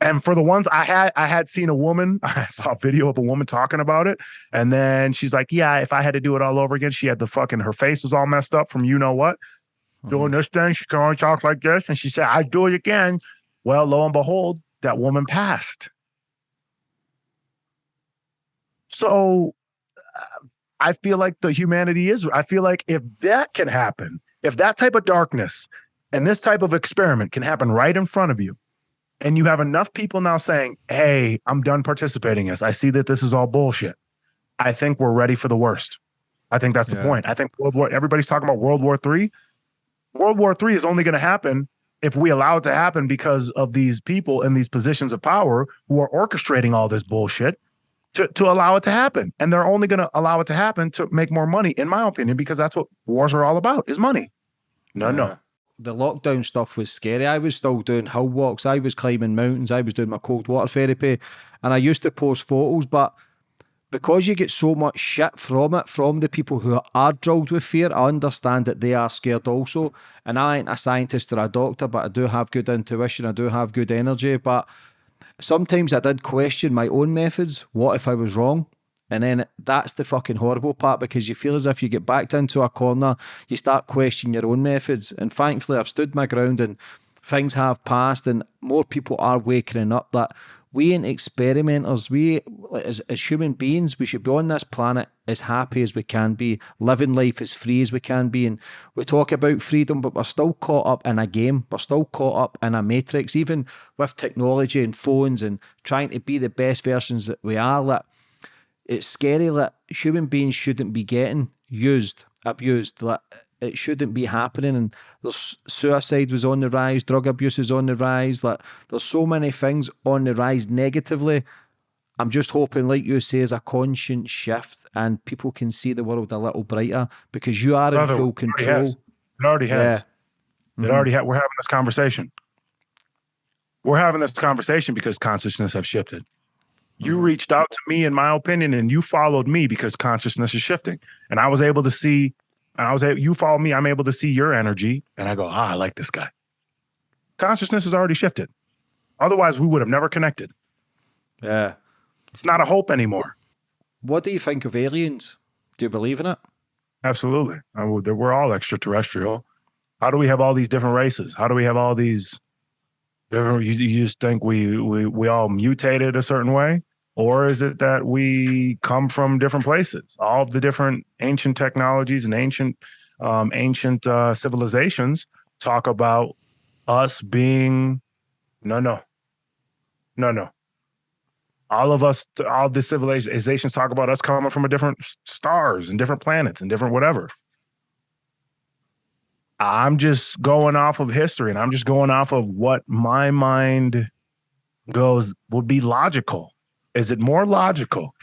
And for the ones I had, I had seen a woman. I saw a video of a woman talking about it, and then she's like, "Yeah, if I had to do it all over again, she had the fucking her face was all messed up from you know what, mm-hmm. doing this thing. She can only talk like this, and she said, "I do it again." Well, lo and behold, that woman passed. So uh, I feel like the humanity is, I feel like if that can happen, if that type of darkness and this type of experiment can happen right in front of you, and you have enough people now saying, Hey, I'm done participating in this. I see that this is all bullshit. I think we're ready for the worst. I think that's yeah. the point. I think World War, everybody's talking about World War Three. World War Three is only going to happen if we allow it to happen because of these people in these positions of power who are orchestrating all this bullshit to, to allow it to happen. And they're only going to allow it to happen to make more money, in my opinion, because that's what wars are all about is money. No, yeah. no. The lockdown stuff was scary. I was still doing hill walks. I was climbing mountains. I was doing my cold water therapy. And I used to post photos, but because you get so much shit from it, from the people who are drilled with fear, I understand that they are scared also. And I ain't a scientist or a doctor, but I do have good intuition. I do have good energy. But sometimes I did question my own methods. What if I was wrong? And then that's the fucking horrible part because you feel as if you get backed into a corner, you start questioning your own methods. And thankfully, I've stood my ground and things have passed, and more people are waking up that we ain't experimenters. We, as, as human beings, we should be on this planet as happy as we can be, living life as free as we can be. And we talk about freedom, but we're still caught up in a game. We're still caught up in a matrix, even with technology and phones and trying to be the best versions that we are. That it's scary that human beings shouldn't be getting used, abused. That it shouldn't be happening. And there's suicide was on the rise, drug abuse is on the rise. Like there's so many things on the rise negatively. I'm just hoping, like you say, is a conscious shift and people can see the world a little brighter because you are Brother, in full it already control. has. It already has. Yeah. It Mhm. already ha- we're having this conversation. We're having this conversation because consciousness have shifted. You Mhm. reached out to me, in my opinion, and you followed me because consciousness is shifting. And I was able to see, and I was able, you follow me, I'm able to see your energy, and I go, ah, I like this guy. Consciousness has already shifted. Otherwise, we would have never connected. Yeah. It's not a hope anymore. What do you think of aliens? Do you believe in it? Absolutely. I would- We're all extraterrestrial. How do we have all these different races? How do we have all these different? You, you just think we, we we all mutated a certain way, or is it that we come from different places? All the different ancient technologies and ancient um, ancient uh, civilizations talk about us being no no no no. All of us, all the civilizations talk about us coming from a different stars and different planets and different whatever. I'm just going off of history and I'm just going off of what my mind goes would be logical. Is it more logical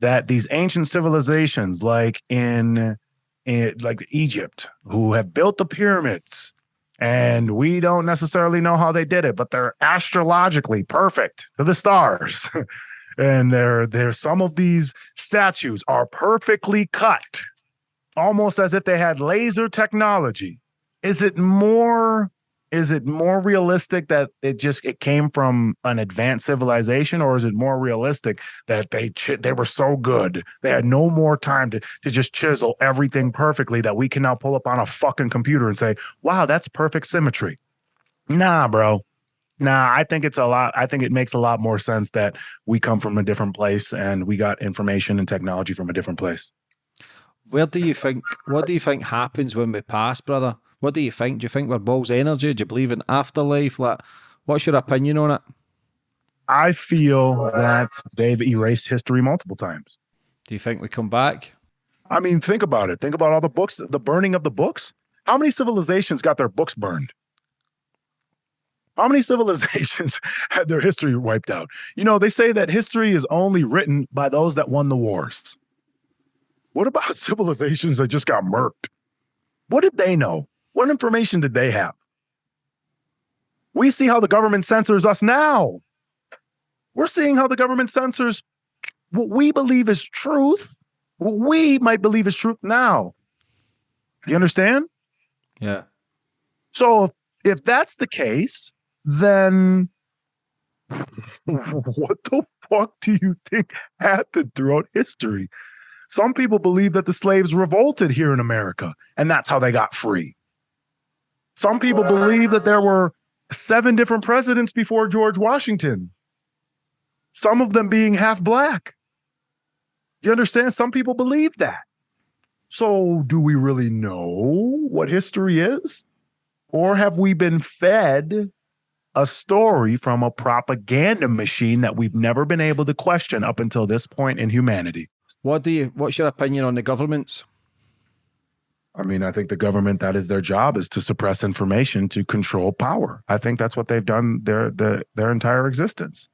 that these ancient civilizations like in, in like Egypt who have built the pyramids and we don't necessarily know how they did it, but they're astrologically perfect to the stars. and there there's some of these statues are perfectly cut almost as if they had laser technology is it more is it more realistic that it just it came from an advanced civilization or is it more realistic that they chi- they were so good they had no more time to to just chisel everything perfectly that we can now pull up on a fucking computer and say wow that's perfect symmetry nah bro nah i think it's a lot i think it makes a lot more sense that we come from a different place and we got information and technology from a different place Where do you think? What do you think happens when we pass, brother? What do you think? Do you think we're balls energy? Do you believe in afterlife? Like, what's your opinion on it? i feel that they've erased history multiple times Do you think we come back? I mean, think about it. Think about all the books, the burning of the books. How many civilizations got their books burned? How many civilizations had their history wiped out? You know, they say that history is only written by those that won the wars. What about civilizations that just got murked? What did they know? What information did they have? We see how the government censors us now. We're seeing how the government censors what we believe is truth what we might believe is truth now. You understand? Yeah. So if, if that's the case, then what the fuck do you think happened throughout history? Some people believe that the slaves revolted here in America and that's how they got free. Some people believe that there were seven different presidents before George Washington, some of them being half black. You understand? Some people believe that. So, do we really know what history is? Or have we been fed a story from a propaganda machine that we've never been able to question up until this point in humanity? What do you? What's your opinion on the governments? I mean, I think the government that is their job is to suppress information to control power. I think that's what they've done their their their entire existence.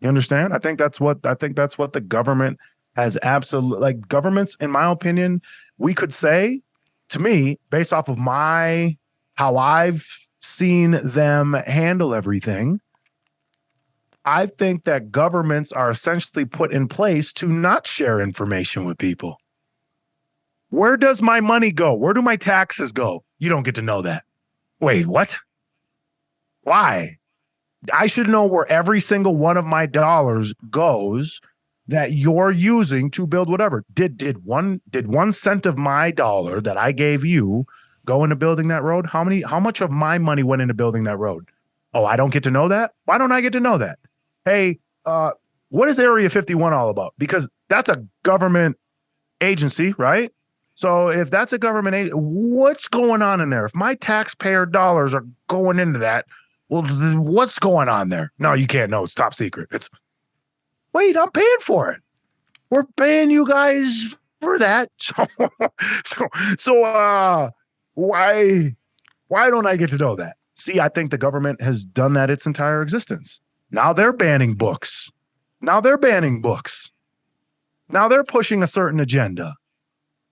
You understand? I think that's what I think that's what the government has absolutely like governments in my opinion, we could say to me based off of my how I've seen them handle everything, I think that governments are essentially put in place to not share information with people. Where does my money go? Where do my taxes go? You don't get to know that. Wait, what? Why? I should know where every single one of my dollars goes that you're using to build whatever. Did did one did one cent of my dollar that I gave you go into building that road? How many how much of my money went into building that road? Oh, I don't get to know that? Why don't I get to know that? Hey, uh what is Area 51 all about? Because that's a government agency, right? So if that's a government aid, what's going on in there? If my taxpayer dollars are going into that, well, what's going on there? No, you can't know. It's top secret. It's wait, I'm paying for it. We're paying you guys for that. So, so, so uh, why, why don't I get to know that? See, I think the government has done that its entire existence. Now they're banning books. Now they're banning books. Now they're pushing a certain agenda.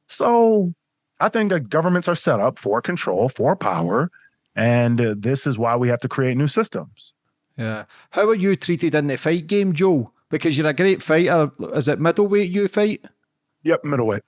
So I think that governments are set up for control, for power. And uh, this is why we have to create new systems. Yeah. How are you treated in the fight game, Joe? Because you're a great fighter. Is it middleweight you fight? Yep, middleweight.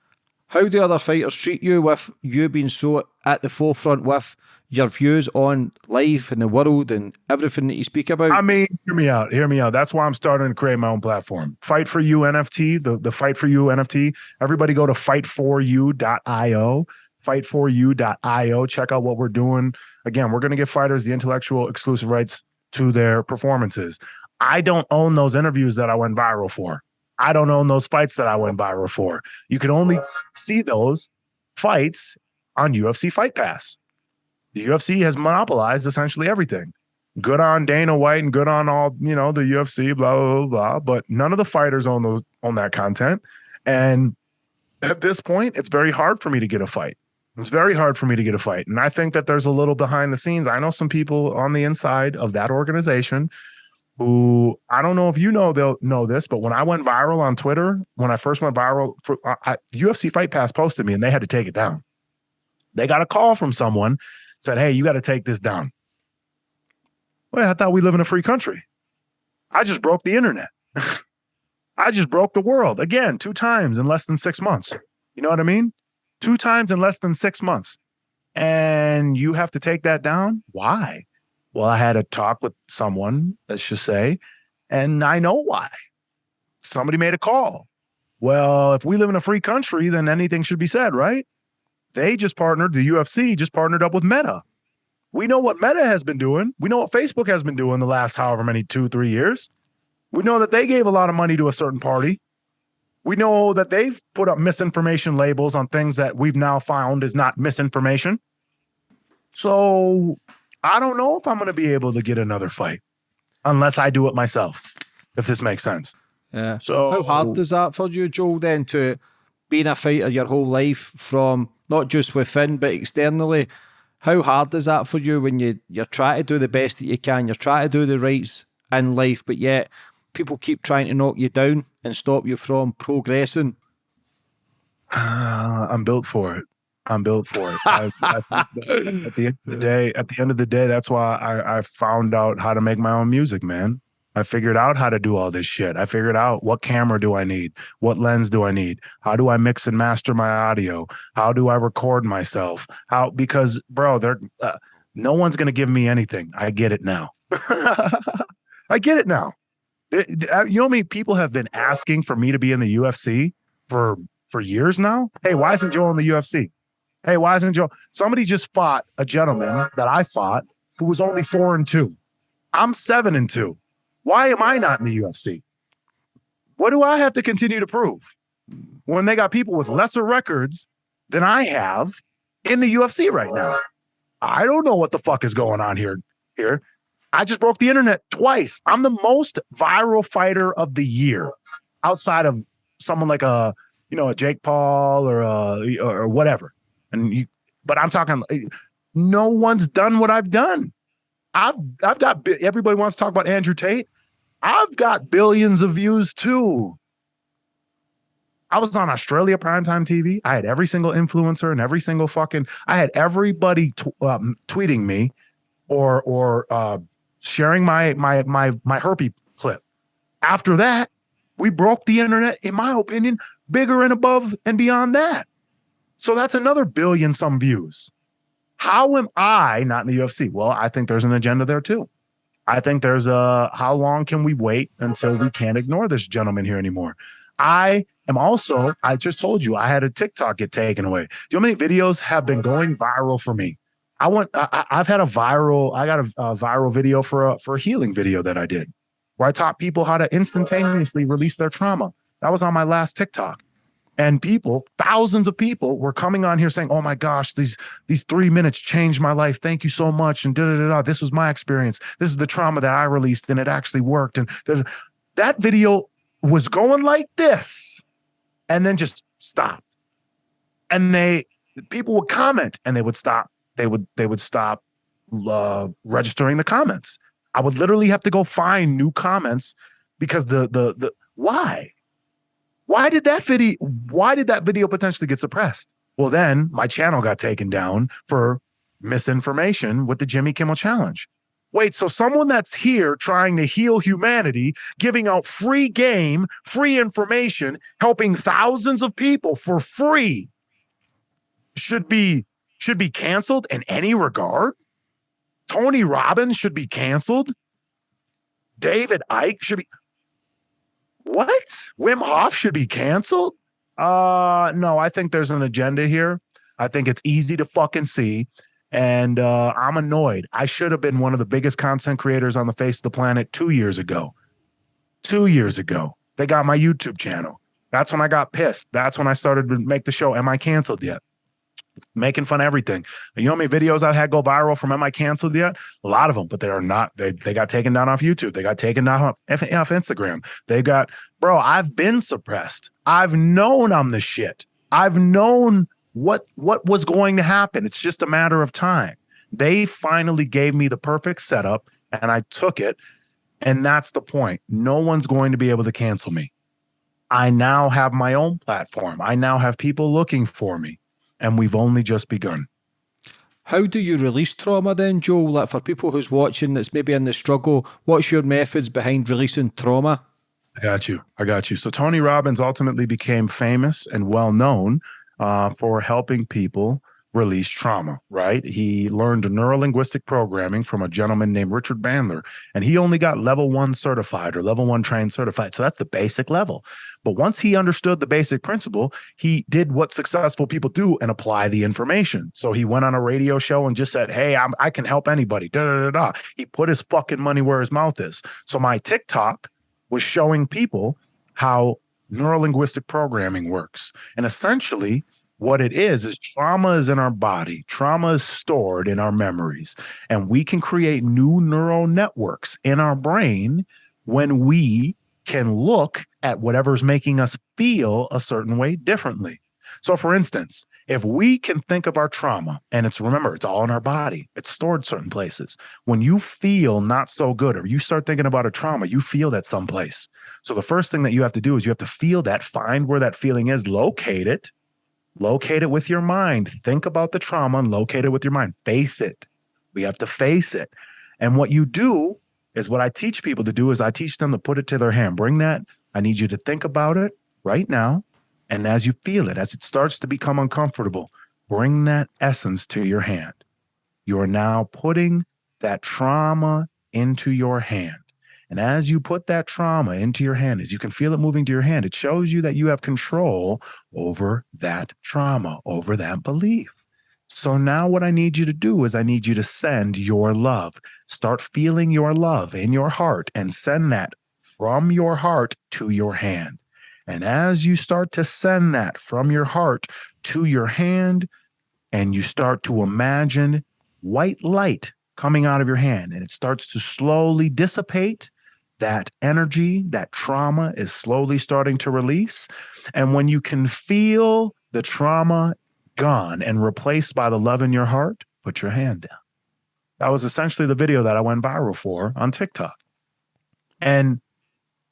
How do other fighters treat you with you being so at the forefront with your views on life and the world and everything that you speak about? I mean, hear me out. Hear me out. That's why I'm starting to create my own platform. Fight for You NFT, the, the Fight for You NFT. Everybody go to fightforyou.io, fightforyou.io. Check out what we're doing. Again, we're going to give fighters the intellectual exclusive rights to their performances. I don't own those interviews that I went viral for. I don't own those fights that I went viral for. You can only see those fights on UFC Fight Pass. The UFC has monopolized essentially everything. Good on Dana White and good on all, you know, the UFC, blah, blah, blah, blah. But none of the fighters own those own that content. And at this point, it's very hard for me to get a fight. It's very hard for me to get a fight. And I think that there's a little behind the scenes. I know some people on the inside of that organization who I don't know if you know they'll know this, but when I went viral on Twitter, when I first went viral, for, I, UFC Fight Pass posted me and they had to take it down. They got a call from someone said, "Hey, you got to take this down." Well, I thought we live in a free country. I just broke the internet. I just broke the world again two times in less than six months. You know what I mean? Two times in less than six months. And you have to take that down? Why? Well, I had a talk with someone, let's just say, and I know why. Somebody made a call. Well, if we live in a free country, then anything should be said, right? They just partnered, the UFC just partnered up with Meta. We know what Meta has been doing. We know what Facebook has been doing the last however many two, three years. We know that they gave a lot of money to a certain party. We know that they've put up misinformation labels on things that we've now found is not misinformation. So I don't know if I'm going to be able to get another fight unless I do it myself, if this makes sense. Yeah. So how hard is that for you, Joel, then to being a fighter your whole life from not just within but externally? How hard is that for you when you, you're trying to do the best that you can, you're trying to do the rights in life, but yet people keep trying to knock you down and stop you from progressing? Uh, I'm built for it. I'm built for it. I, I at the end of the day, at the end of the day, that's why I, I found out how to make my own music, man. I figured out how to do all this shit. I figured out what camera do I need? What lens do I need? How do I mix and master my audio? How do I record myself? How because bro, they're uh, no one's going to give me anything. I get it now. I get it now. It, uh, you know, me people have been asking for me to be in the UFC for for years now. Hey, why isn't Joe in the UFC? Hey, why isn't Joe? Somebody just fought a gentleman that I fought who was only four and two. I'm seven and two. Why am I not in the UFC? What do I have to continue to prove when they got people with lesser records than I have in the UFC right now? I don't know what the fuck is going on here. Here, I just broke the internet twice. I'm the most viral fighter of the year, outside of someone like a you know a Jake Paul or a, or whatever. And you, but I'm talking, no one's done what I've done. I've I've got everybody wants to talk about Andrew Tate. I've got billions of views too. I was on Australia primetime TV. I had every single influencer and every single fucking. I had everybody um, tweeting me, or or uh, sharing my my my my herpy clip. After that, we broke the internet. In my opinion, bigger and above and beyond that. So that's another billion some views. How am I not in the UFC? Well, I think there's an agenda there too. I think there's a how long can we wait until we can't ignore this gentleman here anymore? I am also, I just told you, I had a TikTok get taken away. Do you know how many videos have been going viral for me? I want, I, have had a viral, I got a, a viral video for a, for a healing video that I did where I taught people how to instantaneously release their trauma. That was on my last TikTok and people thousands of people were coming on here saying oh my gosh these these three minutes changed my life. Thank you so much. And da da da this was my experience. This is the trauma that i released and it actually worked. And that video was going like this and then just stopped. And they people would comment and they would stop. They would they would stop uh, registering the comments. I would literally have to go find new comments because the the the why? Why did that video why did that video potentially get suppressed? Well, then my channel got taken down for misinformation with the Jimmy Kimmel challenge. Wait, so someone that's here trying to heal humanity, giving out free game, free information, helping thousands of people for free should be should be canceled in any regard? Tony Robbins should be canceled? David Icke should be what? Wim Hof should be canceled? Uh no, I think there's an agenda here. I think it's easy to fucking see. And uh, I'm annoyed. I should have been one of the biggest content creators on the face of the planet two years ago. Two years ago, they got my YouTube channel. That's when I got pissed. That's when I started to make the show. Am I canceled yet? Making fun of everything. You know how many videos I've had go viral from Am I canceled yet? A lot of them, but they are not. They they got taken down off YouTube. They got taken down off, off Instagram. They got, bro, I've been suppressed. I've known I'm the shit. I've known what what was going to happen. It's just a matter of time. They finally gave me the perfect setup and I took it. And that's the point. No one's going to be able to cancel me. I now have my own platform. I now have people looking for me. And we've only just begun. How do you release trauma then, Joe? Like for people who's watching that's maybe in the struggle, what's your methods behind releasing trauma? I got you. I got you. So Tony Robbins ultimately became famous and well known uh, for helping people release trauma, right? He learned neurolinguistic programming from a gentleman named Richard Bandler, and he only got level one certified or level one trained certified. So that's the basic level. But once he understood the basic principle, he did what successful people do and apply the information. So he went on a radio show and just said, Hey, I'm, I can help anybody. Da, da, da, da. He put his fucking money where his mouth is. So my TikTok was showing people how neurolinguistic programming works. And essentially, what it is is trauma is in our body. Trauma is stored in our memories. And we can create new neural networks in our brain when we can look at whatever's making us feel a certain way differently. So for instance if we can think of our trauma and it's remember it's all in our body. It's stored certain places. When you feel not so good or you start thinking about a trauma you feel that someplace. So the first thing that you have to do is you have to feel that find where that feeling is locate it Locate it with your mind. Think about the trauma and locate it with your mind. Face it. We have to face it. And what you do is what I teach people to do is I teach them to put it to their hand. Bring that. I need you to think about it right now. And as you feel it, as it starts to become uncomfortable, bring that essence to your hand. You are now putting that trauma into your hand. And as you put that trauma into your hand, as you can feel it moving to your hand, it shows you that you have control over that trauma, over that belief. So now what I need you to do is I need you to send your love. Start feeling your love in your heart and send that from your heart to your hand. And as you start to send that from your heart to your hand, and you start to imagine white light coming out of your hand, and it starts to slowly dissipate that energy, that trauma is slowly starting to release. And when you can feel the trauma gone and replaced by the love in your heart, put your hand down. That was essentially the video that I went viral for on TikTok. And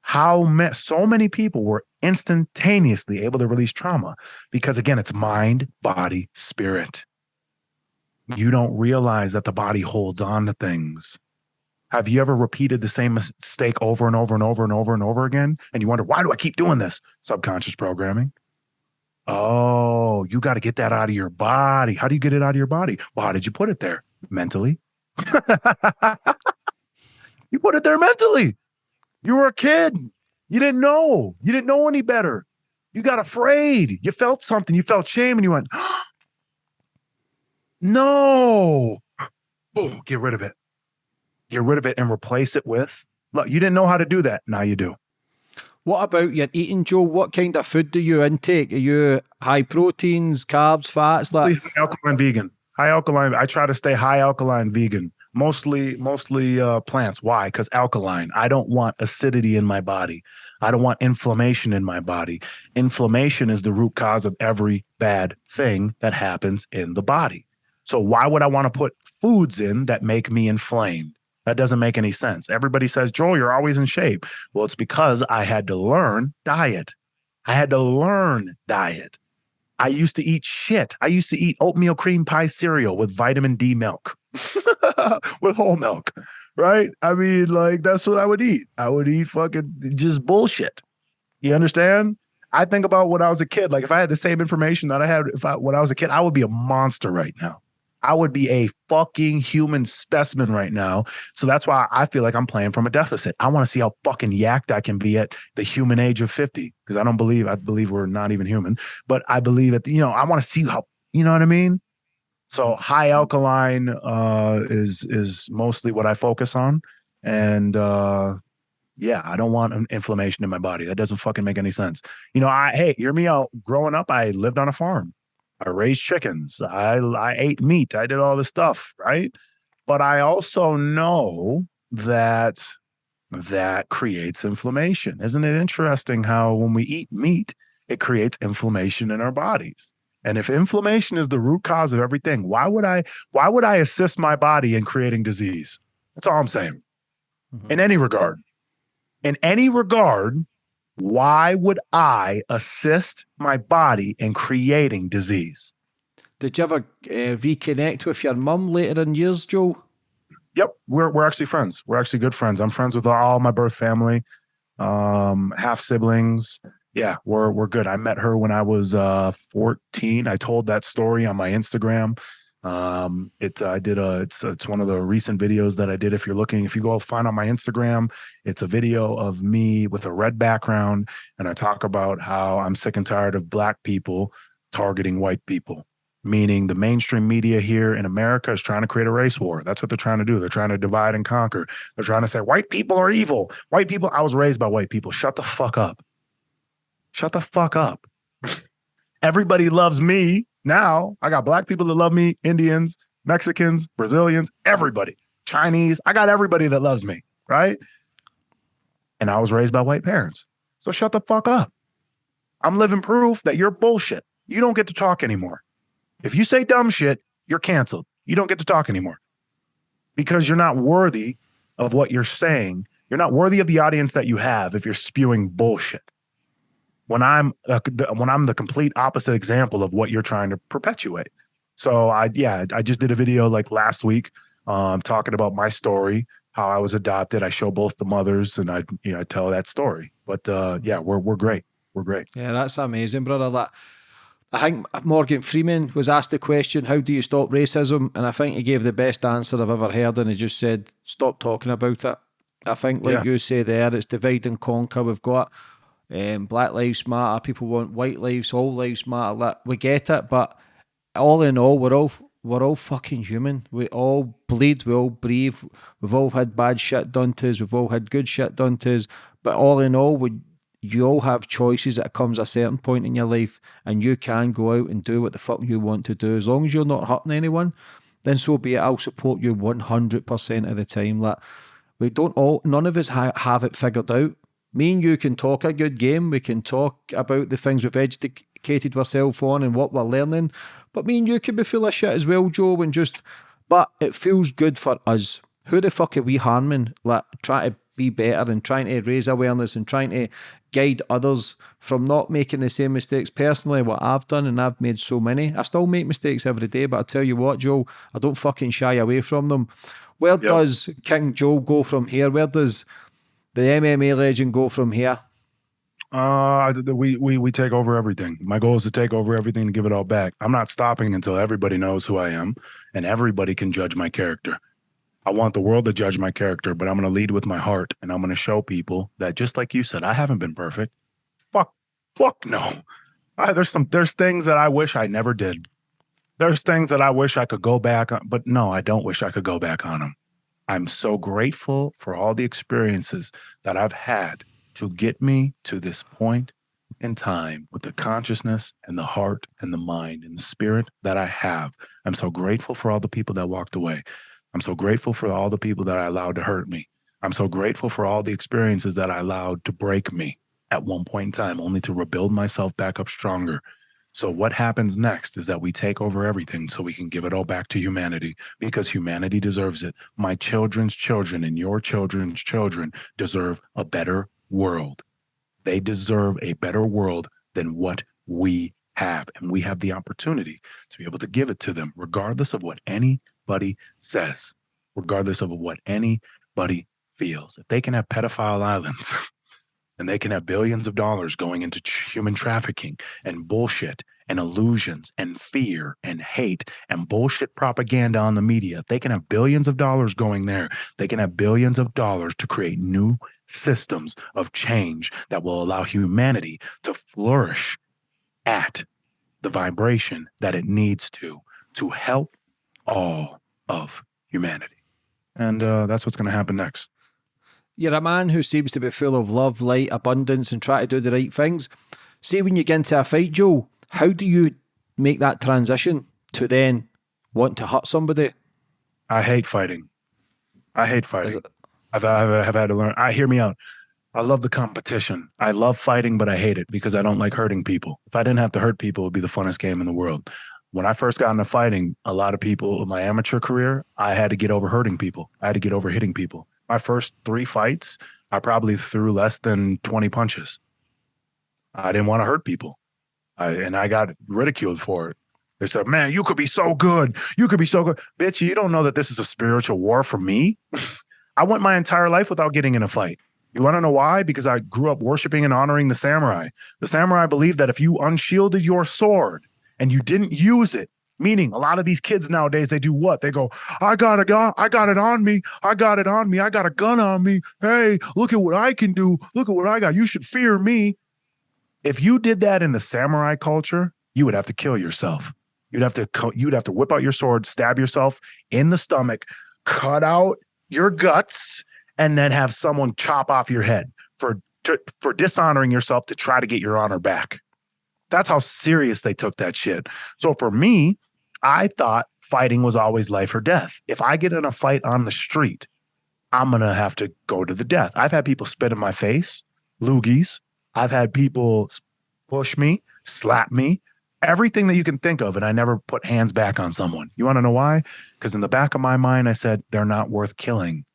how so many people were instantaneously able to release trauma because, again, it's mind, body, spirit. You don't realize that the body holds on to things have you ever repeated the same mistake over and over and over and over and over again? And you wonder, why do I keep doing this? Subconscious programming. Oh, you got to get that out of your body. How do you get it out of your body? Well, how did you put it there? Mentally. you put it there mentally. You were a kid. You didn't know. You didn't know any better. You got afraid. You felt something. You felt shame and you went, no. Boom, get rid of it get rid of it and replace it with. Look you didn't know how to do that. Now you do. What about your eating joe? What kind of food do you intake? Are you high proteins carbs fats like high alkaline vegan. High alkaline i try to stay high alkaline vegan. Mostly mostly uh, plants. Why? Because alkaline. I don't want acidity in my body. I don't want inflammation in my body. Inflammation is the root cause of every bad thing that happens in the body. So why would i want to put foods in that make me inflamed That doesn't make any sense. Everybody says, Joel, you're always in shape. Well, it's because I had to learn diet. I had to learn diet. I used to eat shit. I used to eat oatmeal cream pie cereal with vitamin D milk, with whole milk, right? I mean, like, that's what I would eat. I would eat fucking just bullshit. You understand? I think about when I was a kid. Like, if I had the same information that I had if I, when I was a kid, I would be a monster right now. I would be a fucking human specimen right now. So that's why I feel like I'm playing from a deficit. I want to see how fucking yacked I can be at the human age of 50 because I don't believe I believe we're not even human, but I believe that you know, I want to see how, you know what I mean? So high alkaline uh is is mostly what I focus on and uh yeah, I don't want inflammation in my body. That doesn't fucking make any sense. You know, I hey, hear me out. Growing up, I lived on a farm. I raised chickens. I I ate meat. I did all this stuff, right? But I also know that that creates inflammation. Isn't it interesting how when we eat meat, it creates inflammation in our bodies? And if inflammation is the root cause of everything, why would I why would I assist my body in creating disease? That's all I'm saying. Mm-hmm. In any regard. In any regard, why would I assist my body in creating disease? Did you ever uh, reconnect with your mum later in years, Joe? Yep, we're we're actually friends. We're actually good friends. I'm friends with all my birth family, um, half siblings. Yeah, we're we're good. I met her when I was uh, 14. I told that story on my Instagram. Um, it I did a it's it's one of the recent videos that I did. If you're looking, if you go find on my Instagram, it's a video of me with a red background, and I talk about how I'm sick and tired of black people targeting white people. Meaning the mainstream media here in America is trying to create a race war. That's what they're trying to do. They're trying to divide and conquer. They're trying to say white people are evil. White people. I was raised by white people. Shut the fuck up. Shut the fuck up. Everybody loves me now I got black people that love me, Indians, Mexicans, Brazilians, everybody, Chinese. I got everybody that loves me, right? And I was raised by white parents. So shut the fuck up. I'm living proof that you're bullshit. You don't get to talk anymore. If you say dumb shit, you're canceled. You don't get to talk anymore because you're not worthy of what you're saying. You're not worthy of the audience that you have if you're spewing bullshit when I'm uh, when I'm the complete opposite example of what you're trying to perpetuate. So I yeah, I just did a video like last week um, talking about my story, how I was adopted. I show both the mothers and I you know I tell that story. But uh, yeah, we're we're great. We're great. Yeah, that's amazing, brother. That I think Morgan Freeman was asked the question, "How do you stop racism?" And I think he gave the best answer I've ever heard, and he just said, "Stop talking about it." I think, like yeah. you say there, it's divide and conquer. We've got um, Black Lives Matter. People want white lives. All lives matter. We get it, but all in all, we're all we're all fucking human. We all bleed. We all breathe. We've all had bad shit done to us. We've all had good shit done to us. But all in all, we you all have choices that comes a certain point in your life, and you can go out and do what the fuck you want to do as long as you're not hurting anyone. Then so be it. I'll support you one hundred percent of the time. Like we don't all, none of us ha- have it figured out me and you can talk a good game. We can talk about the things we've educated ourselves on and what we're learning. But me and you can be full of shit as well, Joe, and just, but it feels good for us. Who the fuck are we harming? Like, trying to be better and trying to raise awareness and trying to guide others from not making the same mistakes. Personally, what I've done, and I've made so many, I still make mistakes every day, but I tell you what, Joe, I don't fucking shy away from them. Where yep. does King Joe go from here? Where does the MMA legend go from here? Uh, we we we take over everything. My goal is to take over everything and give it all back. I'm not stopping until everybody knows who I am and everybody can judge my character. I want the world to judge my character, but I'm going to lead with my heart and I'm going to show people that just like you said, I haven't been perfect. Fuck, fuck no. I, there's some there's things that I wish I never did. There's things that I wish I could go back on, but no, I don't wish I could go back on them. I'm so grateful for all the experiences that I've had to get me to this point in time with the consciousness and the heart and the mind and the spirit that I have. I'm so grateful for all the people that walked away. I'm so grateful for all the people that I allowed to hurt me. I'm so grateful for all the experiences that I allowed to break me at one point in time, only to rebuild myself back up stronger. So what happens next is that we take over everything so we can give it all back to humanity because humanity deserves it. My children's children and your children's children deserve a better world. They deserve a better world than what we have. And we have the opportunity to be able to give it to them, regardless of what anybody says, regardless of what anybody feels. If they can have pedophile islands and they can have billions of dollars going into human trafficking and bullshit and illusions and fear and hate and bullshit propaganda on the media. They can have billions of dollars going there. They can have billions of dollars to create new systems of change that will allow humanity to flourish at the vibration that it needs to to help all of humanity. And uh, that's what's going to happen next. You're a man who seems to be full of love, light, abundance, and try to do the right things. See, when you get into a fight, Joe, how do you make that transition to then want to hurt somebody? I hate fighting. I hate fighting. I've, I've, I've had to learn. I hear me out. I love the competition. I love fighting, but I hate it because I don't like hurting people. If I didn't have to hurt people, it would be the funnest game in the world. When I first got into fighting, a lot of people in my amateur career, I had to get over hurting people. I had to get over hitting people my first three fights, I probably threw less than 20 punches. I didn't want to hurt people. I, and I got ridiculed for it. They said, man, you could be so good. You could be so good. Bitch, you don't know that this is a spiritual war for me. I went my entire life without getting in a fight. You want to know why? Because I grew up worshiping and honoring the samurai. The samurai believed that if you unshielded your sword and you didn't use it, Meaning, a lot of these kids nowadays, they do what? They go, I got a gun, I got it on me, I got it on me, I got a gun on me. Hey, look at what I can do. Look at what I got. You should fear me. If you did that in the samurai culture, you would have to kill yourself. You'd have to you'd have to whip out your sword, stab yourself in the stomach, cut out your guts, and then have someone chop off your head for for dishonoring yourself to try to get your honor back. That's how serious they took that shit. So for me, I thought fighting was always life or death. If I get in a fight on the street, I'm going to have to go to the death. I've had people spit in my face, loogies. I've had people push me, slap me, everything that you can think of. And I never put hands back on someone. You want to know why? Because in the back of my mind, I said, they're not worth killing.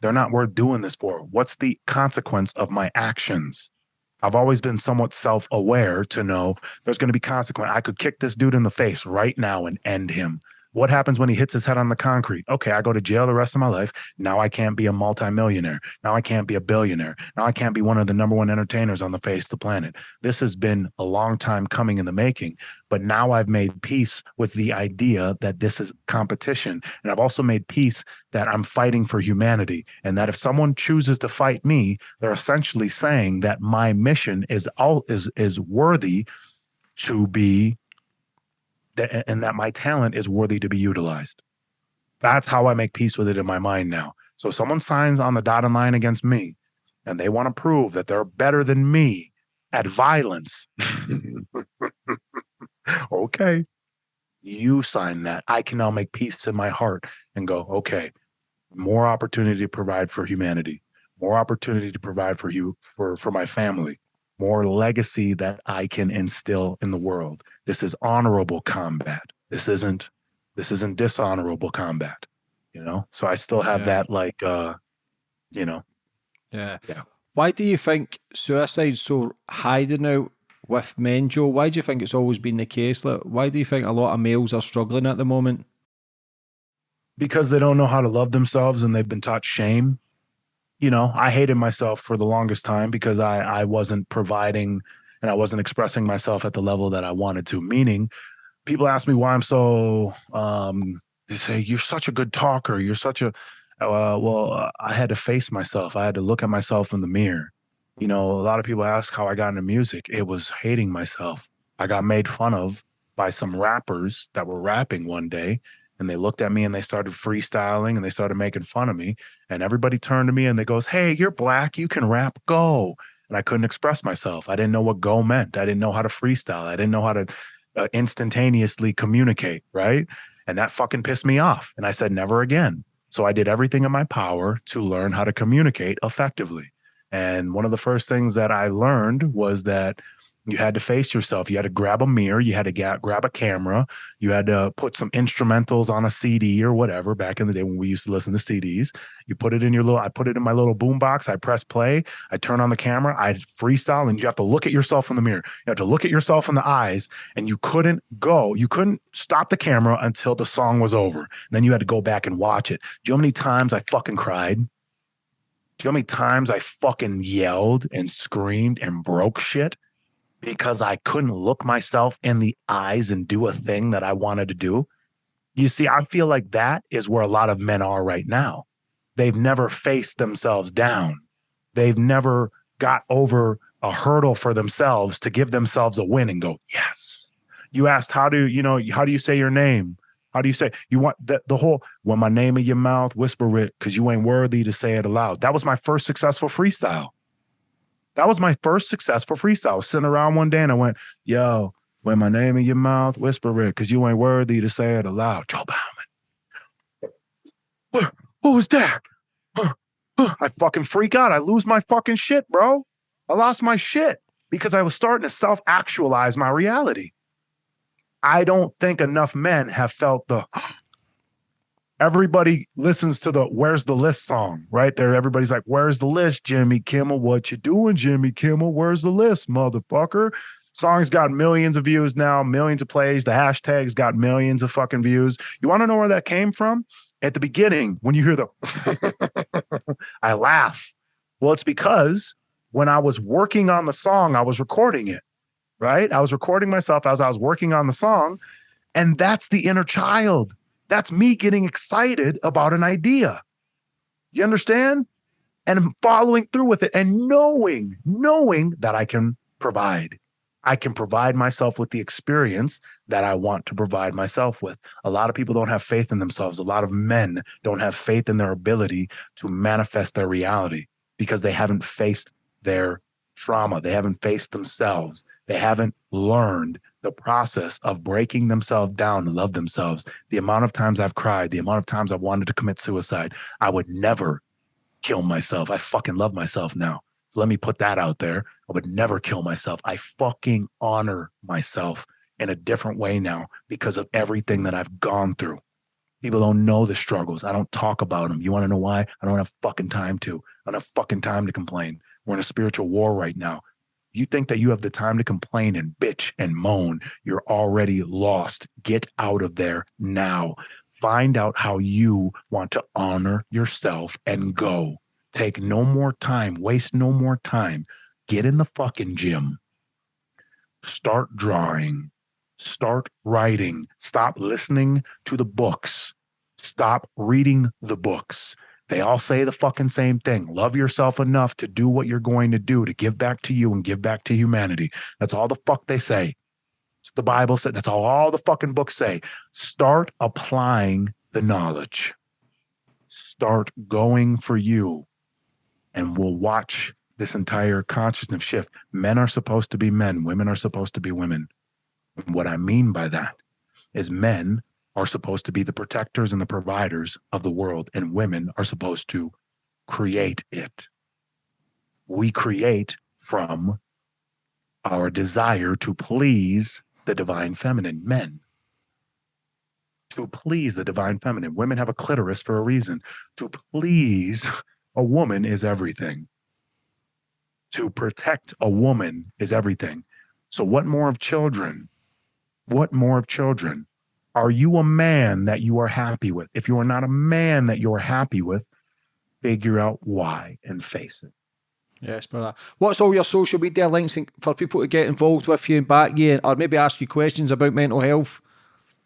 They're not worth doing this for. What's the consequence of my actions? I've always been somewhat self aware to know there's going to be consequence. I could kick this dude in the face right now and end him. What happens when he hits his head on the concrete? Okay, I go to jail the rest of my life. Now I can't be a multimillionaire. Now I can't be a billionaire. Now I can't be one of the number one entertainers on the face of the planet. This has been a long time coming in the making, but now I've made peace with the idea that this is competition. And I've also made peace that I'm fighting for humanity. And that if someone chooses to fight me, they're essentially saying that my mission is all is is worthy to be that, and that my talent is worthy to be utilized. That's how I make peace with it in my mind now. So someone signs on the dotted line against me and they want to prove that they're better than me at violence. okay. You sign that. I can now make peace in my heart and go, okay, more opportunity to provide for humanity, more opportunity to provide for you, for, for my family, more legacy that I can instill in the world. This is honorable combat. This isn't this isn't dishonorable combat. You know? So I still have yeah. that like uh you know. Yeah. Yeah. Why do you think suicide's so high now with men, Joe? Why do you think it's always been the case? Like, why do you think a lot of males are struggling at the moment? Because they don't know how to love themselves and they've been taught shame you know, I hated myself for the longest time because I I wasn't providing and I wasn't expressing myself at the level that I wanted to. Meaning, people ask me why I'm so. Um, they say you're such a good talker. You're such a. Uh, well, I had to face myself. I had to look at myself in the mirror. You know, a lot of people ask how I got into music. It was hating myself. I got made fun of by some rappers that were rapping one day and they looked at me and they started freestyling and they started making fun of me and everybody turned to me and they goes hey you're black you can rap go and i couldn't express myself. I didn't know what go meant. I didn't know how to freestyle. I didn't know how to uh, instantaneously communicate right? And that fucking pissed me off and i said never again. So i did everything in my power to learn how to communicate effectively. And one of the first things that i learned was that You had to face yourself. You had to grab a mirror. You had to ga- grab a camera. You had to put some instrumentals on a CD or whatever back in the day when we used to listen to CDs. You put it in your little, I put it in my little boom box. I press play. I turn on the camera. I freestyle and you have to look at yourself in the mirror. You have to look at yourself in the eyes and you couldn't go. You couldn't stop the camera until the song was over. And then you had to go back and watch it. Do you know how many times I fucking cried? Do you know how many times I fucking yelled and screamed and broke shit? Because I couldn't look myself in the eyes and do a thing that I wanted to do. You see, I feel like that is where a lot of men are right now. They've never faced themselves down. They've never got over a hurdle for themselves to give themselves a win and go, yes. You asked, how do you know, how do you say your name? How do you say you want the, the whole when my name in your mouth, whisper it because you ain't worthy to say it aloud. That was my first successful freestyle. That was my first successful freestyle. I was sitting around one day and I went, yo, when my name in your mouth, whisper it, because you ain't worthy to say it aloud. Joe Bauman. What, what was that? I fucking freak out. I lose my fucking shit, bro. I lost my shit because I was starting to self actualize my reality. I don't think enough men have felt the everybody listens to the where's the list song right? There everybody's like where's the list jimmy kimmel? What you doing jimmy kimmel? Where's the list motherfucker? Song's got millions of views now millions of plays. The hashtag's got millions of fucking views. You want to know where that came from? At the beginning when you hear the i laugh. Well it's because when i was working on the song i was recording it right? I was recording myself as i was working on the song and that's the inner child that's me getting excited about an idea. You understand? And following through with it and knowing, knowing that I can provide. I can provide myself with the experience that I want to provide myself with. A lot of people don't have faith in themselves. A lot of men don't have faith in their ability to manifest their reality because they haven't faced their trauma. They haven't faced themselves. They haven't learned the process of breaking themselves down to love themselves, the amount of times I've cried, the amount of times I've wanted to commit suicide, I would never kill myself. I fucking love myself now. So let me put that out there. I would never kill myself. I fucking honor myself in a different way now because of everything that I've gone through. People don't know the struggles. I don't talk about them. You want to know why? I don't have fucking time to. I don't have fucking time to complain. We're in a spiritual war right now you think that you have the time to complain and bitch and moan, you're already lost. Get out of there now. Find out how you want to honor yourself and go. Take no more time, waste no more time. Get in the fucking gym. Start drawing. Start writing. Stop listening to the books. Stop reading the books. They all say the fucking same thing. Love yourself enough to do what you're going to do to give back to you and give back to humanity. That's all the fuck they say. It's the Bible said. That's all, all the fucking books say. Start applying the knowledge. Start going for you. And we'll watch this entire consciousness shift. Men are supposed to be men, women are supposed to be women. And what I mean by that is men are supposed to be the protectors and the providers of the world, and women are supposed to create it. We create from our desire to please the divine feminine, men. To please the divine feminine. Women have a clitoris for a reason. To please a woman is everything. To protect a woman is everything. So, what more of children? What more of children? Are you a man that you are happy with? If you are not a man that you're happy with, figure out why and face it. Yes, brother. What's all your social media links for people to get involved with you and back you, or maybe ask you questions about mental health?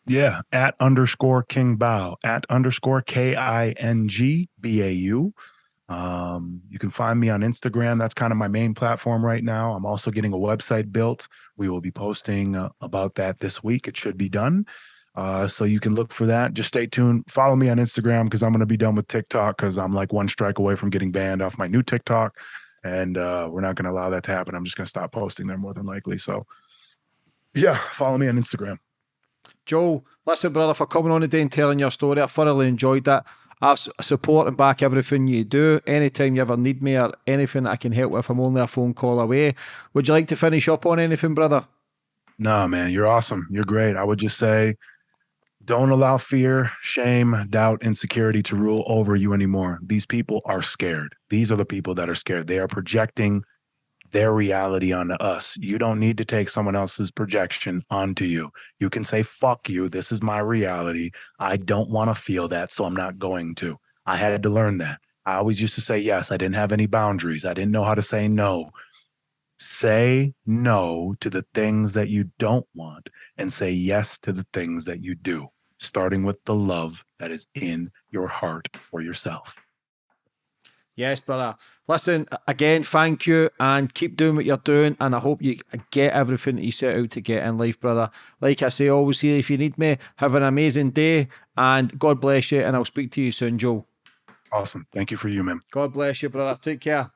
Yeah, at underscore King Bau, at underscore K I N G B A U. Um, you can find me on Instagram. That's kind of my main platform right now. I'm also getting a website built. We will be posting uh, about that this week. It should be done. Uh, so you can look for that. Just stay tuned. Follow me on Instagram because I'm going to be done with TikTok because I'm like one strike away from getting banned off my new TikTok. And uh, we're not going to allow that to happen. I'm just going to stop posting there more than likely. So, yeah, follow me on Instagram. Joe, listen, brother, for coming on today and telling your story. I thoroughly enjoyed that. I support and back everything you do. Anytime you ever need me or anything I can help with, I'm only a phone call away. Would you like to finish up on anything, brother? No, man, you're awesome. You're great. I would just say don't allow fear, shame, doubt, insecurity to rule over you anymore. These people are scared. These are the people that are scared. They are projecting their reality onto us. You don't need to take someone else's projection onto you. You can say, fuck you. This is my reality. I don't want to feel that, so I'm not going to. I had to learn that. I always used to say yes. I didn't have any boundaries. I didn't know how to say no. Say no to the things that you don't want and say yes to the things that you do, starting with the love that is in your heart for yourself. Yes, brother. Listen, again, thank you and keep doing what you're doing. And I hope you get everything that you set out to get in life, brother. Like I say, always here if you need me. Have an amazing day and God bless you. And I'll speak to you soon, Joe. Awesome. Thank you for you, man. God bless you, brother. Take care.